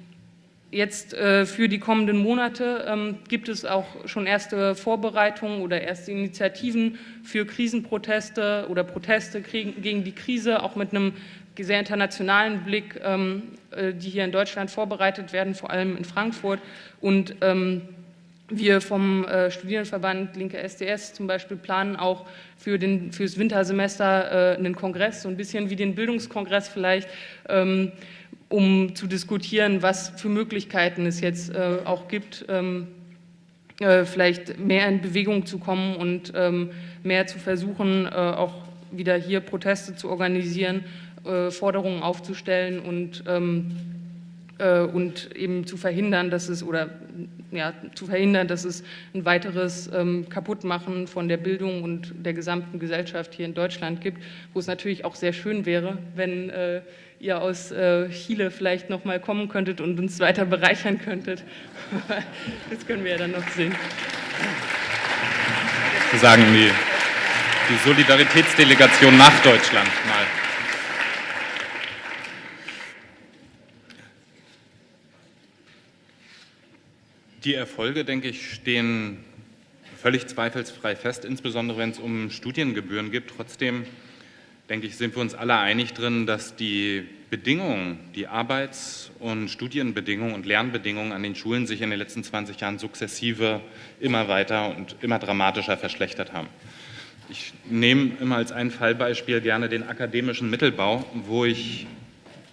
Jetzt äh, für die kommenden Monate ähm, gibt es auch schon erste Vorbereitungen oder erste Initiativen für Krisenproteste oder Proteste gegen die Krise, auch mit einem sehr internationalen Blick, ähm, äh, die hier in Deutschland vorbereitet werden, vor allem in Frankfurt. Und ähm, wir vom äh, Studierendenverband Linke SDS zum Beispiel planen auch für den, fürs Wintersemester äh, einen Kongress, so ein bisschen wie den Bildungskongress vielleicht, ähm, um zu diskutieren, was für Möglichkeiten es jetzt äh, auch gibt, ähm, äh, vielleicht mehr in Bewegung zu kommen und ähm, mehr zu versuchen, äh, auch wieder hier Proteste zu organisieren, äh, Forderungen aufzustellen und, ähm, äh, und eben zu verhindern, dass es oder ja, zu verhindern, dass es ein weiteres ähm, Kaputtmachen von der Bildung und der gesamten Gesellschaft hier in Deutschland gibt, wo es natürlich auch sehr schön wäre, wenn äh, ihr aus äh, Chile vielleicht noch mal kommen könntet und uns weiter bereichern könntet. das können wir ja dann noch sehen. Sie sagen die, die Solidaritätsdelegation nach Deutschland mal. Die Erfolge, denke ich, stehen völlig zweifelsfrei fest, insbesondere wenn es um Studiengebühren geht. Trotzdem, denke ich, sind wir uns alle einig drin, dass die Bedingungen, die Arbeits- und Studienbedingungen und Lernbedingungen an den Schulen sich in den letzten 20 Jahren sukzessive immer weiter und immer dramatischer verschlechtert haben. Ich nehme immer als ein Fallbeispiel gerne den akademischen Mittelbau, wo ich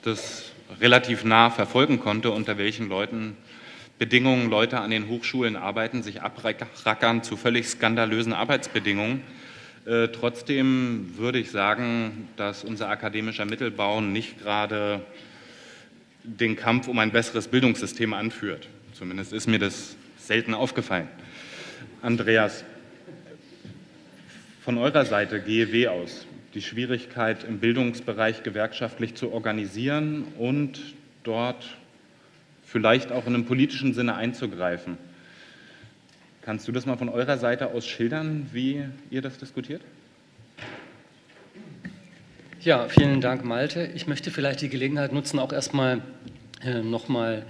das relativ nah verfolgen konnte, unter welchen Leuten Bedingungen Leute an den Hochschulen arbeiten, sich abrackern zu völlig skandalösen Arbeitsbedingungen. Äh, trotzdem würde ich sagen, dass unser akademischer Mittelbau nicht gerade den Kampf um ein besseres Bildungssystem anführt. Zumindest ist mir das selten aufgefallen. Andreas, von eurer Seite GEW aus, die Schwierigkeit im Bildungsbereich gewerkschaftlich zu organisieren und dort vielleicht auch in einem politischen Sinne einzugreifen. Kannst du das mal von eurer Seite aus schildern, wie ihr das diskutiert? Ja, vielen Dank, Malte. Ich möchte vielleicht die Gelegenheit nutzen, auch erstmal äh, nochmal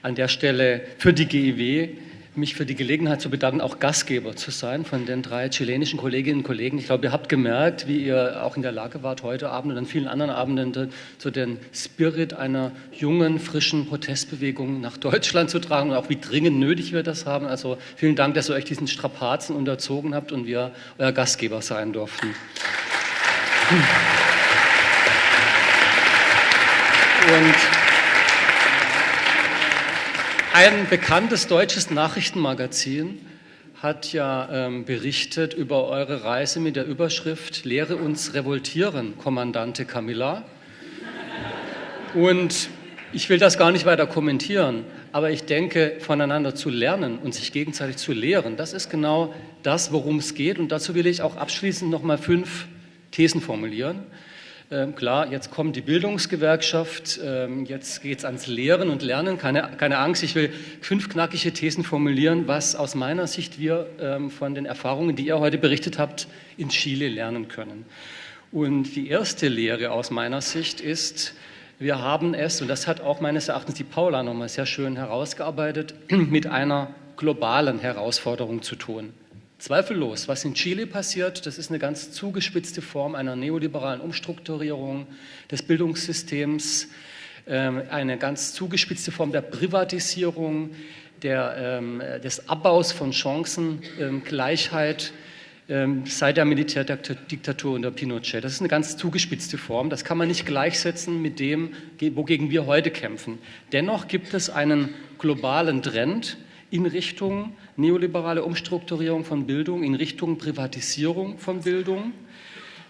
an der Stelle für die GIW mich für die Gelegenheit zu bedanken, auch Gastgeber zu sein von den drei chilenischen Kolleginnen und Kollegen. Ich glaube, ihr habt gemerkt, wie ihr auch in der Lage wart, heute Abend und an vielen anderen Abenden zu den Spirit einer jungen, frischen Protestbewegung nach Deutschland zu tragen und auch wie dringend nötig wir das haben. Also vielen Dank, dass ihr euch diesen Strapazen unterzogen habt und wir euer Gastgeber sein durften. Und ein bekanntes deutsches Nachrichtenmagazin hat ja ähm, berichtet über eure Reise mit der Überschrift Lehre uns revoltieren, Kommandante Camilla. Und ich will das gar nicht weiter kommentieren, aber ich denke, voneinander zu lernen und sich gegenseitig zu lehren, das ist genau das, worum es geht. Und dazu will ich auch abschließend noch mal fünf Thesen formulieren. Ähm, klar, jetzt kommt die Bildungsgewerkschaft, ähm, jetzt geht es ans Lehren und Lernen. Keine, keine Angst, ich will fünf knackige Thesen formulieren, was aus meiner Sicht wir ähm, von den Erfahrungen, die ihr heute berichtet habt, in Chile lernen können. Und die erste Lehre aus meiner Sicht ist, wir haben es, und das hat auch meines Erachtens die Paula nochmal sehr schön herausgearbeitet, mit einer globalen Herausforderung zu tun. Zweifellos, was in Chile passiert, das ist eine ganz zugespitzte Form einer neoliberalen Umstrukturierung des Bildungssystems, ähm, eine ganz zugespitzte Form der Privatisierung, der, ähm, des Abbaus von Chancengleichheit ähm, seit der Militärdiktatur unter Pinochet. Das ist eine ganz zugespitzte Form. Das kann man nicht gleichsetzen mit dem, wogegen wir heute kämpfen. Dennoch gibt es einen globalen Trend, in Richtung neoliberale Umstrukturierung von Bildung, in Richtung Privatisierung von Bildung.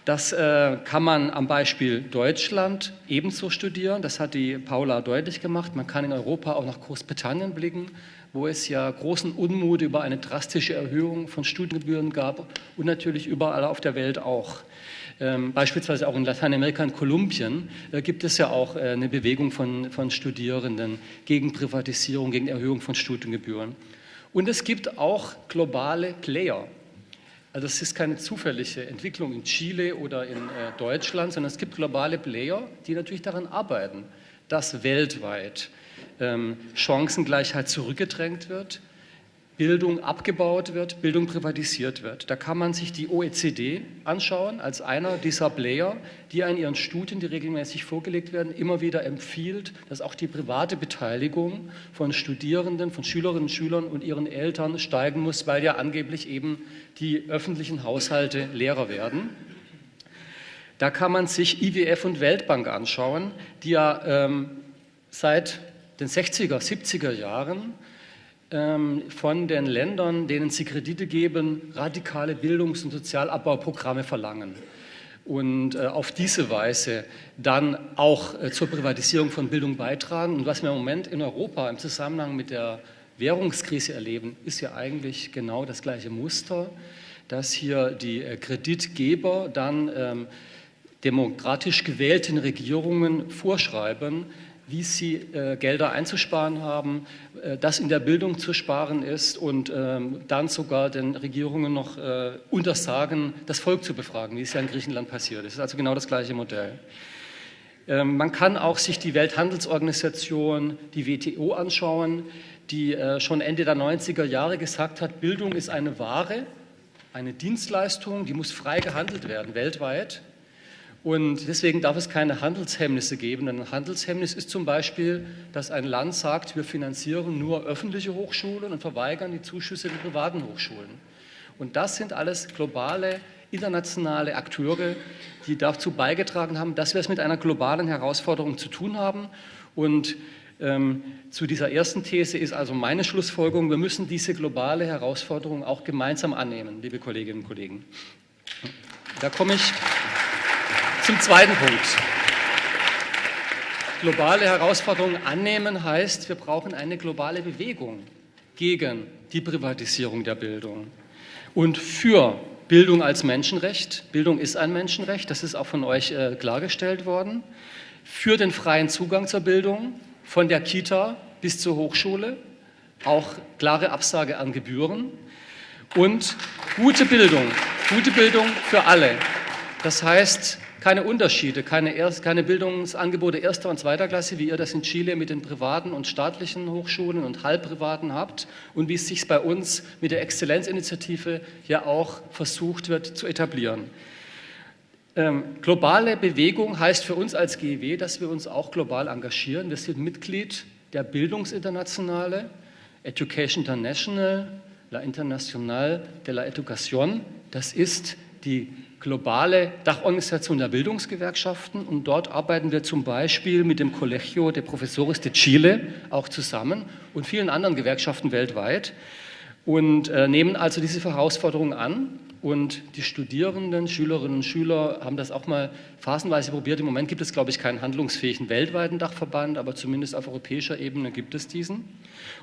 Das äh, kann man am Beispiel Deutschland ebenso studieren. Das hat die Paula deutlich gemacht. Man kann in Europa auch nach Großbritannien blicken, wo es ja großen Unmut über eine drastische Erhöhung von Studiengebühren gab und natürlich überall auf der Welt auch. Ähm, beispielsweise auch in Lateinamerika und Kolumbien äh, gibt es ja auch äh, eine Bewegung von, von Studierenden gegen Privatisierung, gegen Erhöhung von Studiengebühren. Und es gibt auch globale Player. Also es ist keine zufällige Entwicklung in Chile oder in äh, Deutschland, sondern es gibt globale Player, die natürlich daran arbeiten, dass weltweit ähm, Chancengleichheit zurückgedrängt wird, Bildung abgebaut wird, Bildung privatisiert wird. Da kann man sich die OECD anschauen als einer dieser Player, die in ihren Studien, die regelmäßig vorgelegt werden, immer wieder empfiehlt, dass auch die private Beteiligung von Studierenden, von Schülerinnen und Schülern und ihren Eltern steigen muss, weil ja angeblich eben die öffentlichen Haushalte leerer werden. Da kann man sich IWF und Weltbank anschauen, die ja ähm, seit den 60er, 70er Jahren von den Ländern, denen sie Kredite geben, radikale Bildungs- und Sozialabbauprogramme verlangen und äh, auf diese Weise dann auch äh, zur Privatisierung von Bildung beitragen. Und was wir im Moment in Europa im Zusammenhang mit der Währungskrise erleben, ist ja eigentlich genau das gleiche Muster, dass hier die äh, Kreditgeber dann ähm, demokratisch gewählten Regierungen vorschreiben, wie sie äh, Gelder einzusparen haben, äh, das in der Bildung zu sparen ist und ähm, dann sogar den Regierungen noch äh, untersagen, das Volk zu befragen, wie es ja in Griechenland passiert. Das ist also genau das gleiche Modell. Ähm, man kann auch sich die Welthandelsorganisation, die WTO anschauen, die äh, schon Ende der 90er Jahre gesagt hat, Bildung ist eine Ware, eine Dienstleistung, die muss frei gehandelt werden weltweit. Und deswegen darf es keine Handelshemmnisse geben. Ein Handelshemmnis ist zum Beispiel, dass ein Land sagt, wir finanzieren nur öffentliche Hochschulen und verweigern die Zuschüsse der privaten Hochschulen. Und das sind alles globale, internationale Akteure, die dazu beigetragen haben, dass wir es mit einer globalen Herausforderung zu tun haben. Und ähm, zu dieser ersten These ist also meine Schlussfolgerung, wir müssen diese globale Herausforderung auch gemeinsam annehmen, liebe Kolleginnen und Kollegen. Da komme ich zum zweiten Punkt. Globale Herausforderungen annehmen heißt, wir brauchen eine globale Bewegung gegen die Privatisierung der Bildung und für Bildung als Menschenrecht. Bildung ist ein Menschenrecht, das ist auch von euch äh, klargestellt worden. Für den freien Zugang zur Bildung, von der Kita bis zur Hochschule, auch klare Absage an Gebühren und gute Bildung, gute Bildung für alle. Das heißt, keine Unterschiede, keine, Erst-, keine Bildungsangebote erster und zweiter Klasse, wie ihr das in Chile mit den privaten und staatlichen Hochschulen und halbprivaten habt und wie es sich bei uns mit der Exzellenzinitiative ja auch versucht wird zu etablieren. Ähm, globale Bewegung heißt für uns als GEW, dass wir uns auch global engagieren. Wir sind Mitglied der Bildungsinternationale, Education International, La Internationale de la Educación. Das ist die globale Dachorganisation der Bildungsgewerkschaften und dort arbeiten wir zum Beispiel mit dem Colegio de Profesores de Chile auch zusammen und vielen anderen Gewerkschaften weltweit und äh, nehmen also diese Herausforderung an und die Studierenden, Schülerinnen und Schüler haben das auch mal phasenweise probiert. Im Moment gibt es, glaube ich, keinen handlungsfähigen weltweiten Dachverband, aber zumindest auf europäischer Ebene gibt es diesen.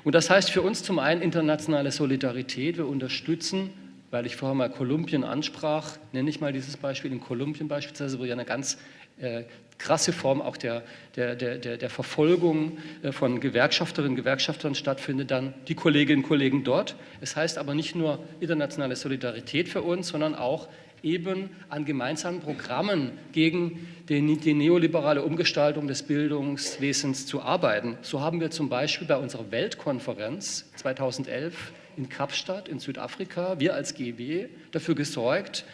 Und das heißt für uns zum einen internationale Solidarität. Wir unterstützen weil ich vorher mal Kolumbien ansprach, nenne ich mal dieses Beispiel. In Kolumbien beispielsweise, wo ja eine ganz äh, krasse Form auch der, der, der, der Verfolgung äh, von Gewerkschafterinnen und Gewerkschaftern stattfindet, dann die Kolleginnen und Kollegen dort. Es heißt aber nicht nur internationale Solidarität für uns, sondern auch eben an gemeinsamen Programmen gegen die, die neoliberale Umgestaltung des Bildungswesens zu arbeiten. So haben wir zum Beispiel bei unserer Weltkonferenz 2011 in Kapstadt in Südafrika, wir als GB, dafür gesorgt,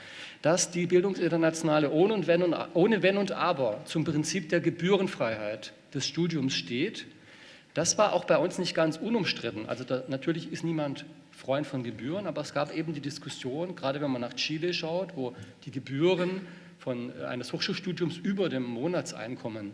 dass die Bildungsinternationale ohne, wenn und, ohne Wenn und Aber zum Prinzip der Gebührenfreiheit des Studiums steht. Das war auch bei uns nicht ganz unumstritten. Also da, natürlich ist niemand Freund von Gebühren, aber es gab eben die Diskussion, gerade wenn man nach Chile schaut, wo die Gebühren von äh, eines Hochschulstudiums über dem Monatseinkommen,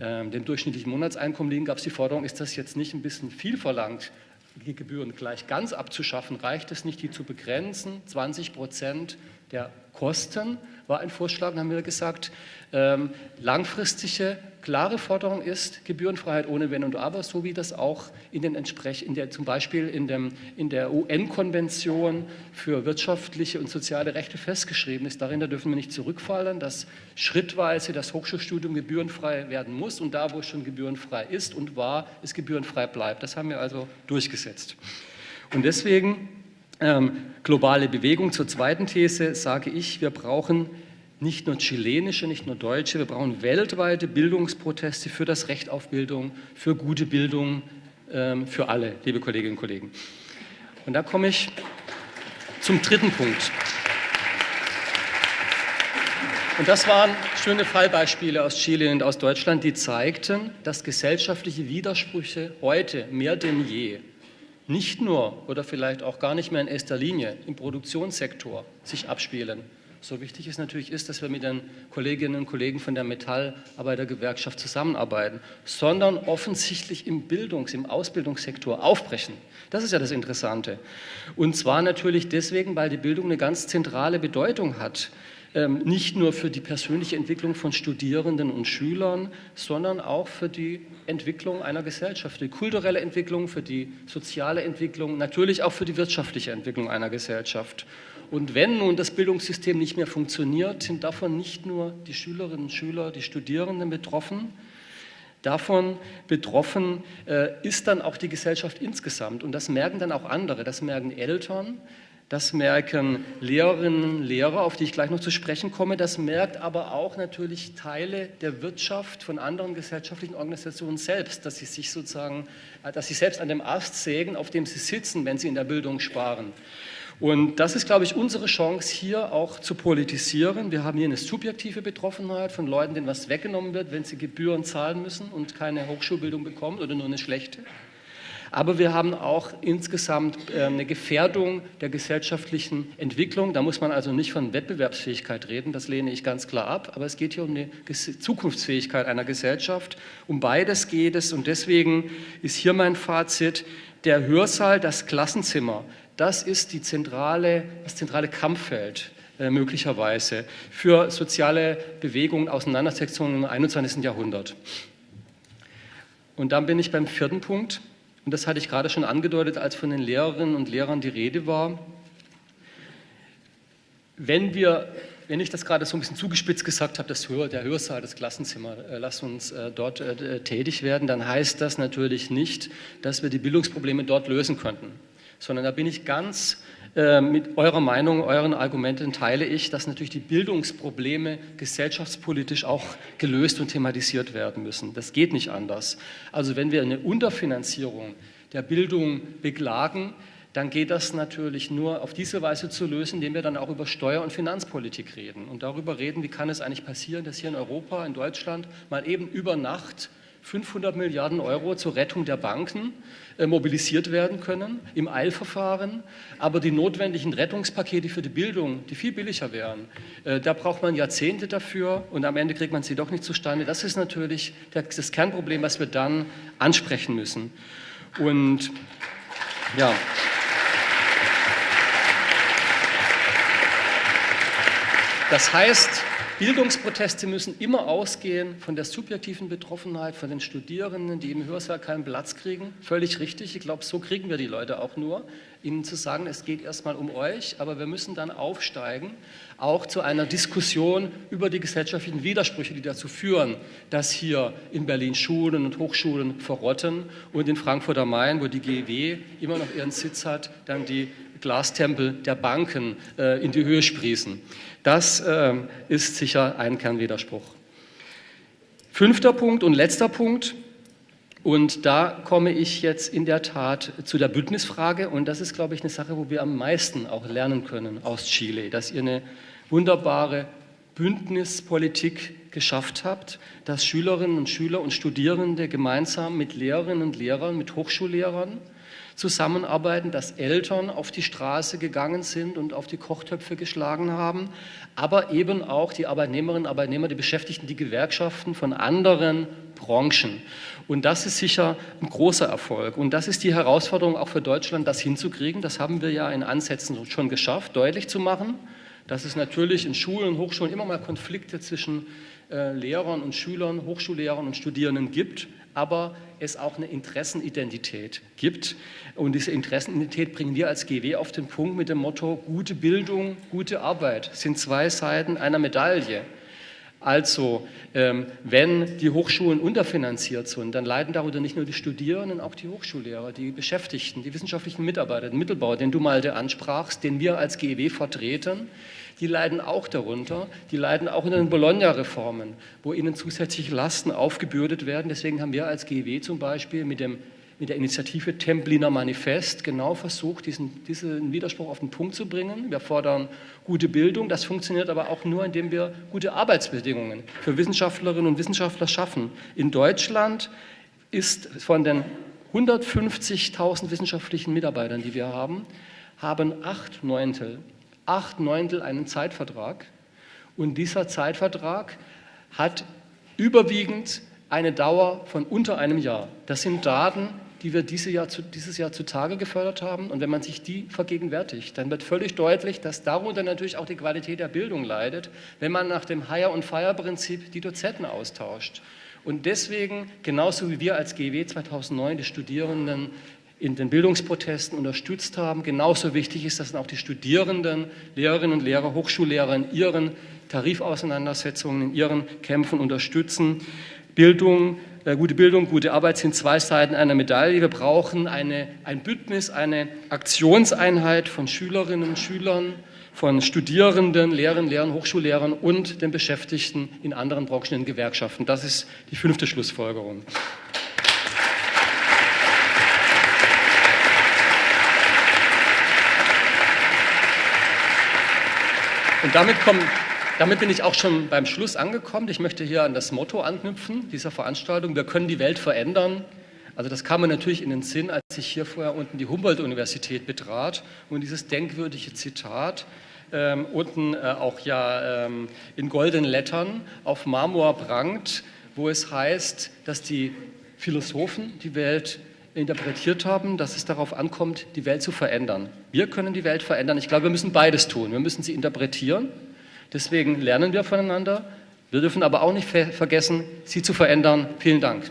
äh, dem durchschnittlichen Monatseinkommen liegen, gab es die Forderung, ist das jetzt nicht ein bisschen viel verlangt, Gebühren gleich ganz abzuschaffen, reicht es nicht, die zu begrenzen. 20 Prozent der Kosten war ein Vorschlag, dann haben wir gesagt, ähm, langfristige, klare Forderung ist Gebührenfreiheit ohne Wenn und Aber, so wie das auch in den in der, zum Beispiel in, dem, in der UN-Konvention für wirtschaftliche und soziale Rechte festgeschrieben ist. Darin da dürfen wir nicht zurückfallen, dass schrittweise das Hochschulstudium gebührenfrei werden muss und da, wo es schon gebührenfrei ist und war, es gebührenfrei bleibt. Das haben wir also durchgesetzt. Und deswegen ähm, globale Bewegung. Zur zweiten These sage ich, wir brauchen nicht nur chilenische, nicht nur deutsche, wir brauchen weltweite Bildungsproteste für das Recht auf Bildung, für gute Bildung, ähm, für alle, liebe Kolleginnen und Kollegen. Und da komme ich zum dritten Punkt. Und das waren schöne Fallbeispiele aus Chile und aus Deutschland, die zeigten, dass gesellschaftliche Widersprüche heute mehr denn je nicht nur oder vielleicht auch gar nicht mehr in erster Linie im Produktionssektor sich abspielen, so wichtig es natürlich ist, dass wir mit den Kolleginnen und Kollegen von der Metallarbeitergewerkschaft zusammenarbeiten, sondern offensichtlich im Bildungs-, im Ausbildungssektor aufbrechen. Das ist ja das Interessante. Und zwar natürlich deswegen, weil die Bildung eine ganz zentrale Bedeutung hat. Ähm, nicht nur für die persönliche Entwicklung von Studierenden und Schülern, sondern auch für die Entwicklung einer Gesellschaft, für die kulturelle Entwicklung, für die soziale Entwicklung, natürlich auch für die wirtschaftliche Entwicklung einer Gesellschaft. Und wenn nun das Bildungssystem nicht mehr funktioniert, sind davon nicht nur die Schülerinnen und Schüler, die Studierenden betroffen, Davon betroffen äh, ist dann auch die Gesellschaft insgesamt. Und das merken dann auch andere. Das merken Eltern, das merken Lehrerinnen und Lehrer, auf die ich gleich noch zu sprechen komme. Das merkt aber auch natürlich Teile der Wirtschaft von anderen gesellschaftlichen Organisationen selbst, dass sie sich sozusagen, äh, dass sie selbst an dem Ast sägen, auf dem sie sitzen, wenn sie in der Bildung sparen. Und das ist, glaube ich, unsere Chance, hier auch zu politisieren. Wir haben hier eine subjektive Betroffenheit von Leuten, denen was weggenommen wird, wenn sie Gebühren zahlen müssen und keine Hochschulbildung bekommen oder nur eine schlechte. Aber wir haben auch insgesamt äh, eine Gefährdung der gesellschaftlichen Entwicklung. Da muss man also nicht von Wettbewerbsfähigkeit reden, das lehne ich ganz klar ab. Aber es geht hier um die Zukunftsfähigkeit einer Gesellschaft. Um beides geht es und deswegen ist hier mein Fazit, der Hörsaal, das Klassenzimmer, das ist die zentrale, das zentrale Kampffeld äh, möglicherweise für soziale Bewegungen, Auseinandersetzungen im 21. Jahrhundert. Und dann bin ich beim vierten Punkt. Und das hatte ich gerade schon angedeutet, als von den Lehrerinnen und Lehrern die Rede war. Wenn wir wenn ich das gerade so ein bisschen zugespitzt gesagt habe, das Hör, der Hörsaal, das Klassenzimmer, äh, lass uns äh, dort äh, tätig werden, dann heißt das natürlich nicht, dass wir die Bildungsprobleme dort lösen könnten sondern da bin ich ganz mit eurer Meinung, euren Argumenten teile ich, dass natürlich die Bildungsprobleme gesellschaftspolitisch auch gelöst und thematisiert werden müssen. Das geht nicht anders. Also wenn wir eine Unterfinanzierung der Bildung beklagen, dann geht das natürlich nur auf diese Weise zu lösen, indem wir dann auch über Steuer- und Finanzpolitik reden und darüber reden, wie kann es eigentlich passieren, dass hier in Europa, in Deutschland mal eben über Nacht 500 Milliarden Euro zur Rettung der Banken äh, mobilisiert werden können im Eilverfahren. Aber die notwendigen Rettungspakete für die Bildung, die viel billiger wären, äh, da braucht man Jahrzehnte dafür und am Ende kriegt man sie doch nicht zustande. Das ist natürlich das Kernproblem, was wir dann ansprechen müssen. Und ja. Das heißt, Bildungsproteste müssen immer ausgehen von der subjektiven Betroffenheit, von den Studierenden, die im Hörsaal keinen Platz kriegen. Völlig richtig. Ich glaube, so kriegen wir die Leute auch nur, ihnen zu sagen, es geht erstmal um euch, aber wir müssen dann aufsteigen, auch zu einer Diskussion über die gesellschaftlichen Widersprüche, die dazu führen, dass hier in Berlin Schulen und Hochschulen verrotten und in Frankfurt am Main, wo die GW immer noch ihren Sitz hat, dann die Glastempel der Banken äh, in die Höhe sprießen. Das äh, ist sicher ein Kernwiderspruch. Fünfter Punkt und letzter Punkt, und da komme ich jetzt in der Tat zu der Bündnisfrage. Und das ist, glaube ich, eine Sache, wo wir am meisten auch lernen können aus Chile, dass ihr eine wunderbare Bündnispolitik geschafft habt, dass Schülerinnen und Schüler und Studierende gemeinsam mit Lehrerinnen und Lehrern, mit Hochschullehrern zusammenarbeiten, dass Eltern auf die Straße gegangen sind und auf die Kochtöpfe geschlagen haben, aber eben auch die Arbeitnehmerinnen und Arbeitnehmer, die Beschäftigten, die Gewerkschaften von anderen Branchen. Und das ist sicher ein großer Erfolg. Und das ist die Herausforderung auch für Deutschland, das hinzukriegen. Das haben wir ja in Ansätzen schon geschafft, deutlich zu machen, dass es natürlich in Schulen und Hochschulen immer mal Konflikte zwischen äh, Lehrern und Schülern, Hochschullehrern und Studierenden gibt aber es auch eine Interessenidentität gibt. Und diese Interessenidentität bringen wir als GW auf den Punkt mit dem Motto, gute Bildung, gute Arbeit sind zwei Seiten einer Medaille. Also, ähm, wenn die Hochschulen unterfinanziert sind, dann leiden darunter nicht nur die Studierenden, auch die Hochschullehrer, die Beschäftigten, die wissenschaftlichen Mitarbeiter, den Mittelbau, den du mal ansprachst, den wir als GEW vertreten. Die leiden auch darunter. Die leiden auch unter den Bologna-Reformen, wo ihnen zusätzliche Lasten aufgebürdet werden. Deswegen haben wir als GEW zum Beispiel mit dem mit der Initiative Templiner Manifest genau versucht, diesen, diesen Widerspruch auf den Punkt zu bringen. Wir fordern gute Bildung, das funktioniert aber auch nur, indem wir gute Arbeitsbedingungen für Wissenschaftlerinnen und Wissenschaftler schaffen. In Deutschland ist von den 150.000 wissenschaftlichen Mitarbeitern, die wir haben, haben acht Neuntel, acht Neuntel einen Zeitvertrag. Und dieser Zeitvertrag hat überwiegend eine Dauer von unter einem Jahr. Das sind Daten, die wir diese Jahr zu, dieses Jahr zutage gefördert haben. Und wenn man sich die vergegenwärtigt, dann wird völlig deutlich, dass darunter natürlich auch die Qualität der Bildung leidet, wenn man nach dem Hire- und Fire-Prinzip die Dozenten austauscht. Und deswegen, genauso wie wir als GW 2009 die Studierenden in den Bildungsprotesten unterstützt haben, genauso wichtig ist, dass auch die Studierenden, Lehrerinnen und Lehrer, Hochschullehrer in ihren Tarifauseinandersetzungen, in ihren Kämpfen unterstützen. Bildung äh, gute Bildung, gute Arbeit sind zwei Seiten einer Medaille. Wir brauchen eine, ein Bündnis, eine Aktionseinheit von Schülerinnen und Schülern, von Studierenden, Lehrern, Lehrern, Hochschullehrern und den Beschäftigten in anderen Branchen, in Gewerkschaften. Das ist die fünfte Schlussfolgerung. Und damit kommen damit bin ich auch schon beim Schluss angekommen. Ich möchte hier an das Motto anknüpfen dieser Veranstaltung. Wir können die Welt verändern. Also das kam mir natürlich in den Sinn, als ich hier vorher unten die Humboldt-Universität betrat und dieses denkwürdige Zitat ähm, unten äh, auch ja ähm, in goldenen Lettern auf Marmor prangt, wo es heißt, dass die Philosophen die Welt interpretiert haben, dass es darauf ankommt, die Welt zu verändern. Wir können die Welt verändern. Ich glaube, wir müssen beides tun. Wir müssen sie interpretieren Deswegen lernen wir voneinander. Wir dürfen aber auch nicht vergessen, sie zu verändern. Vielen Dank.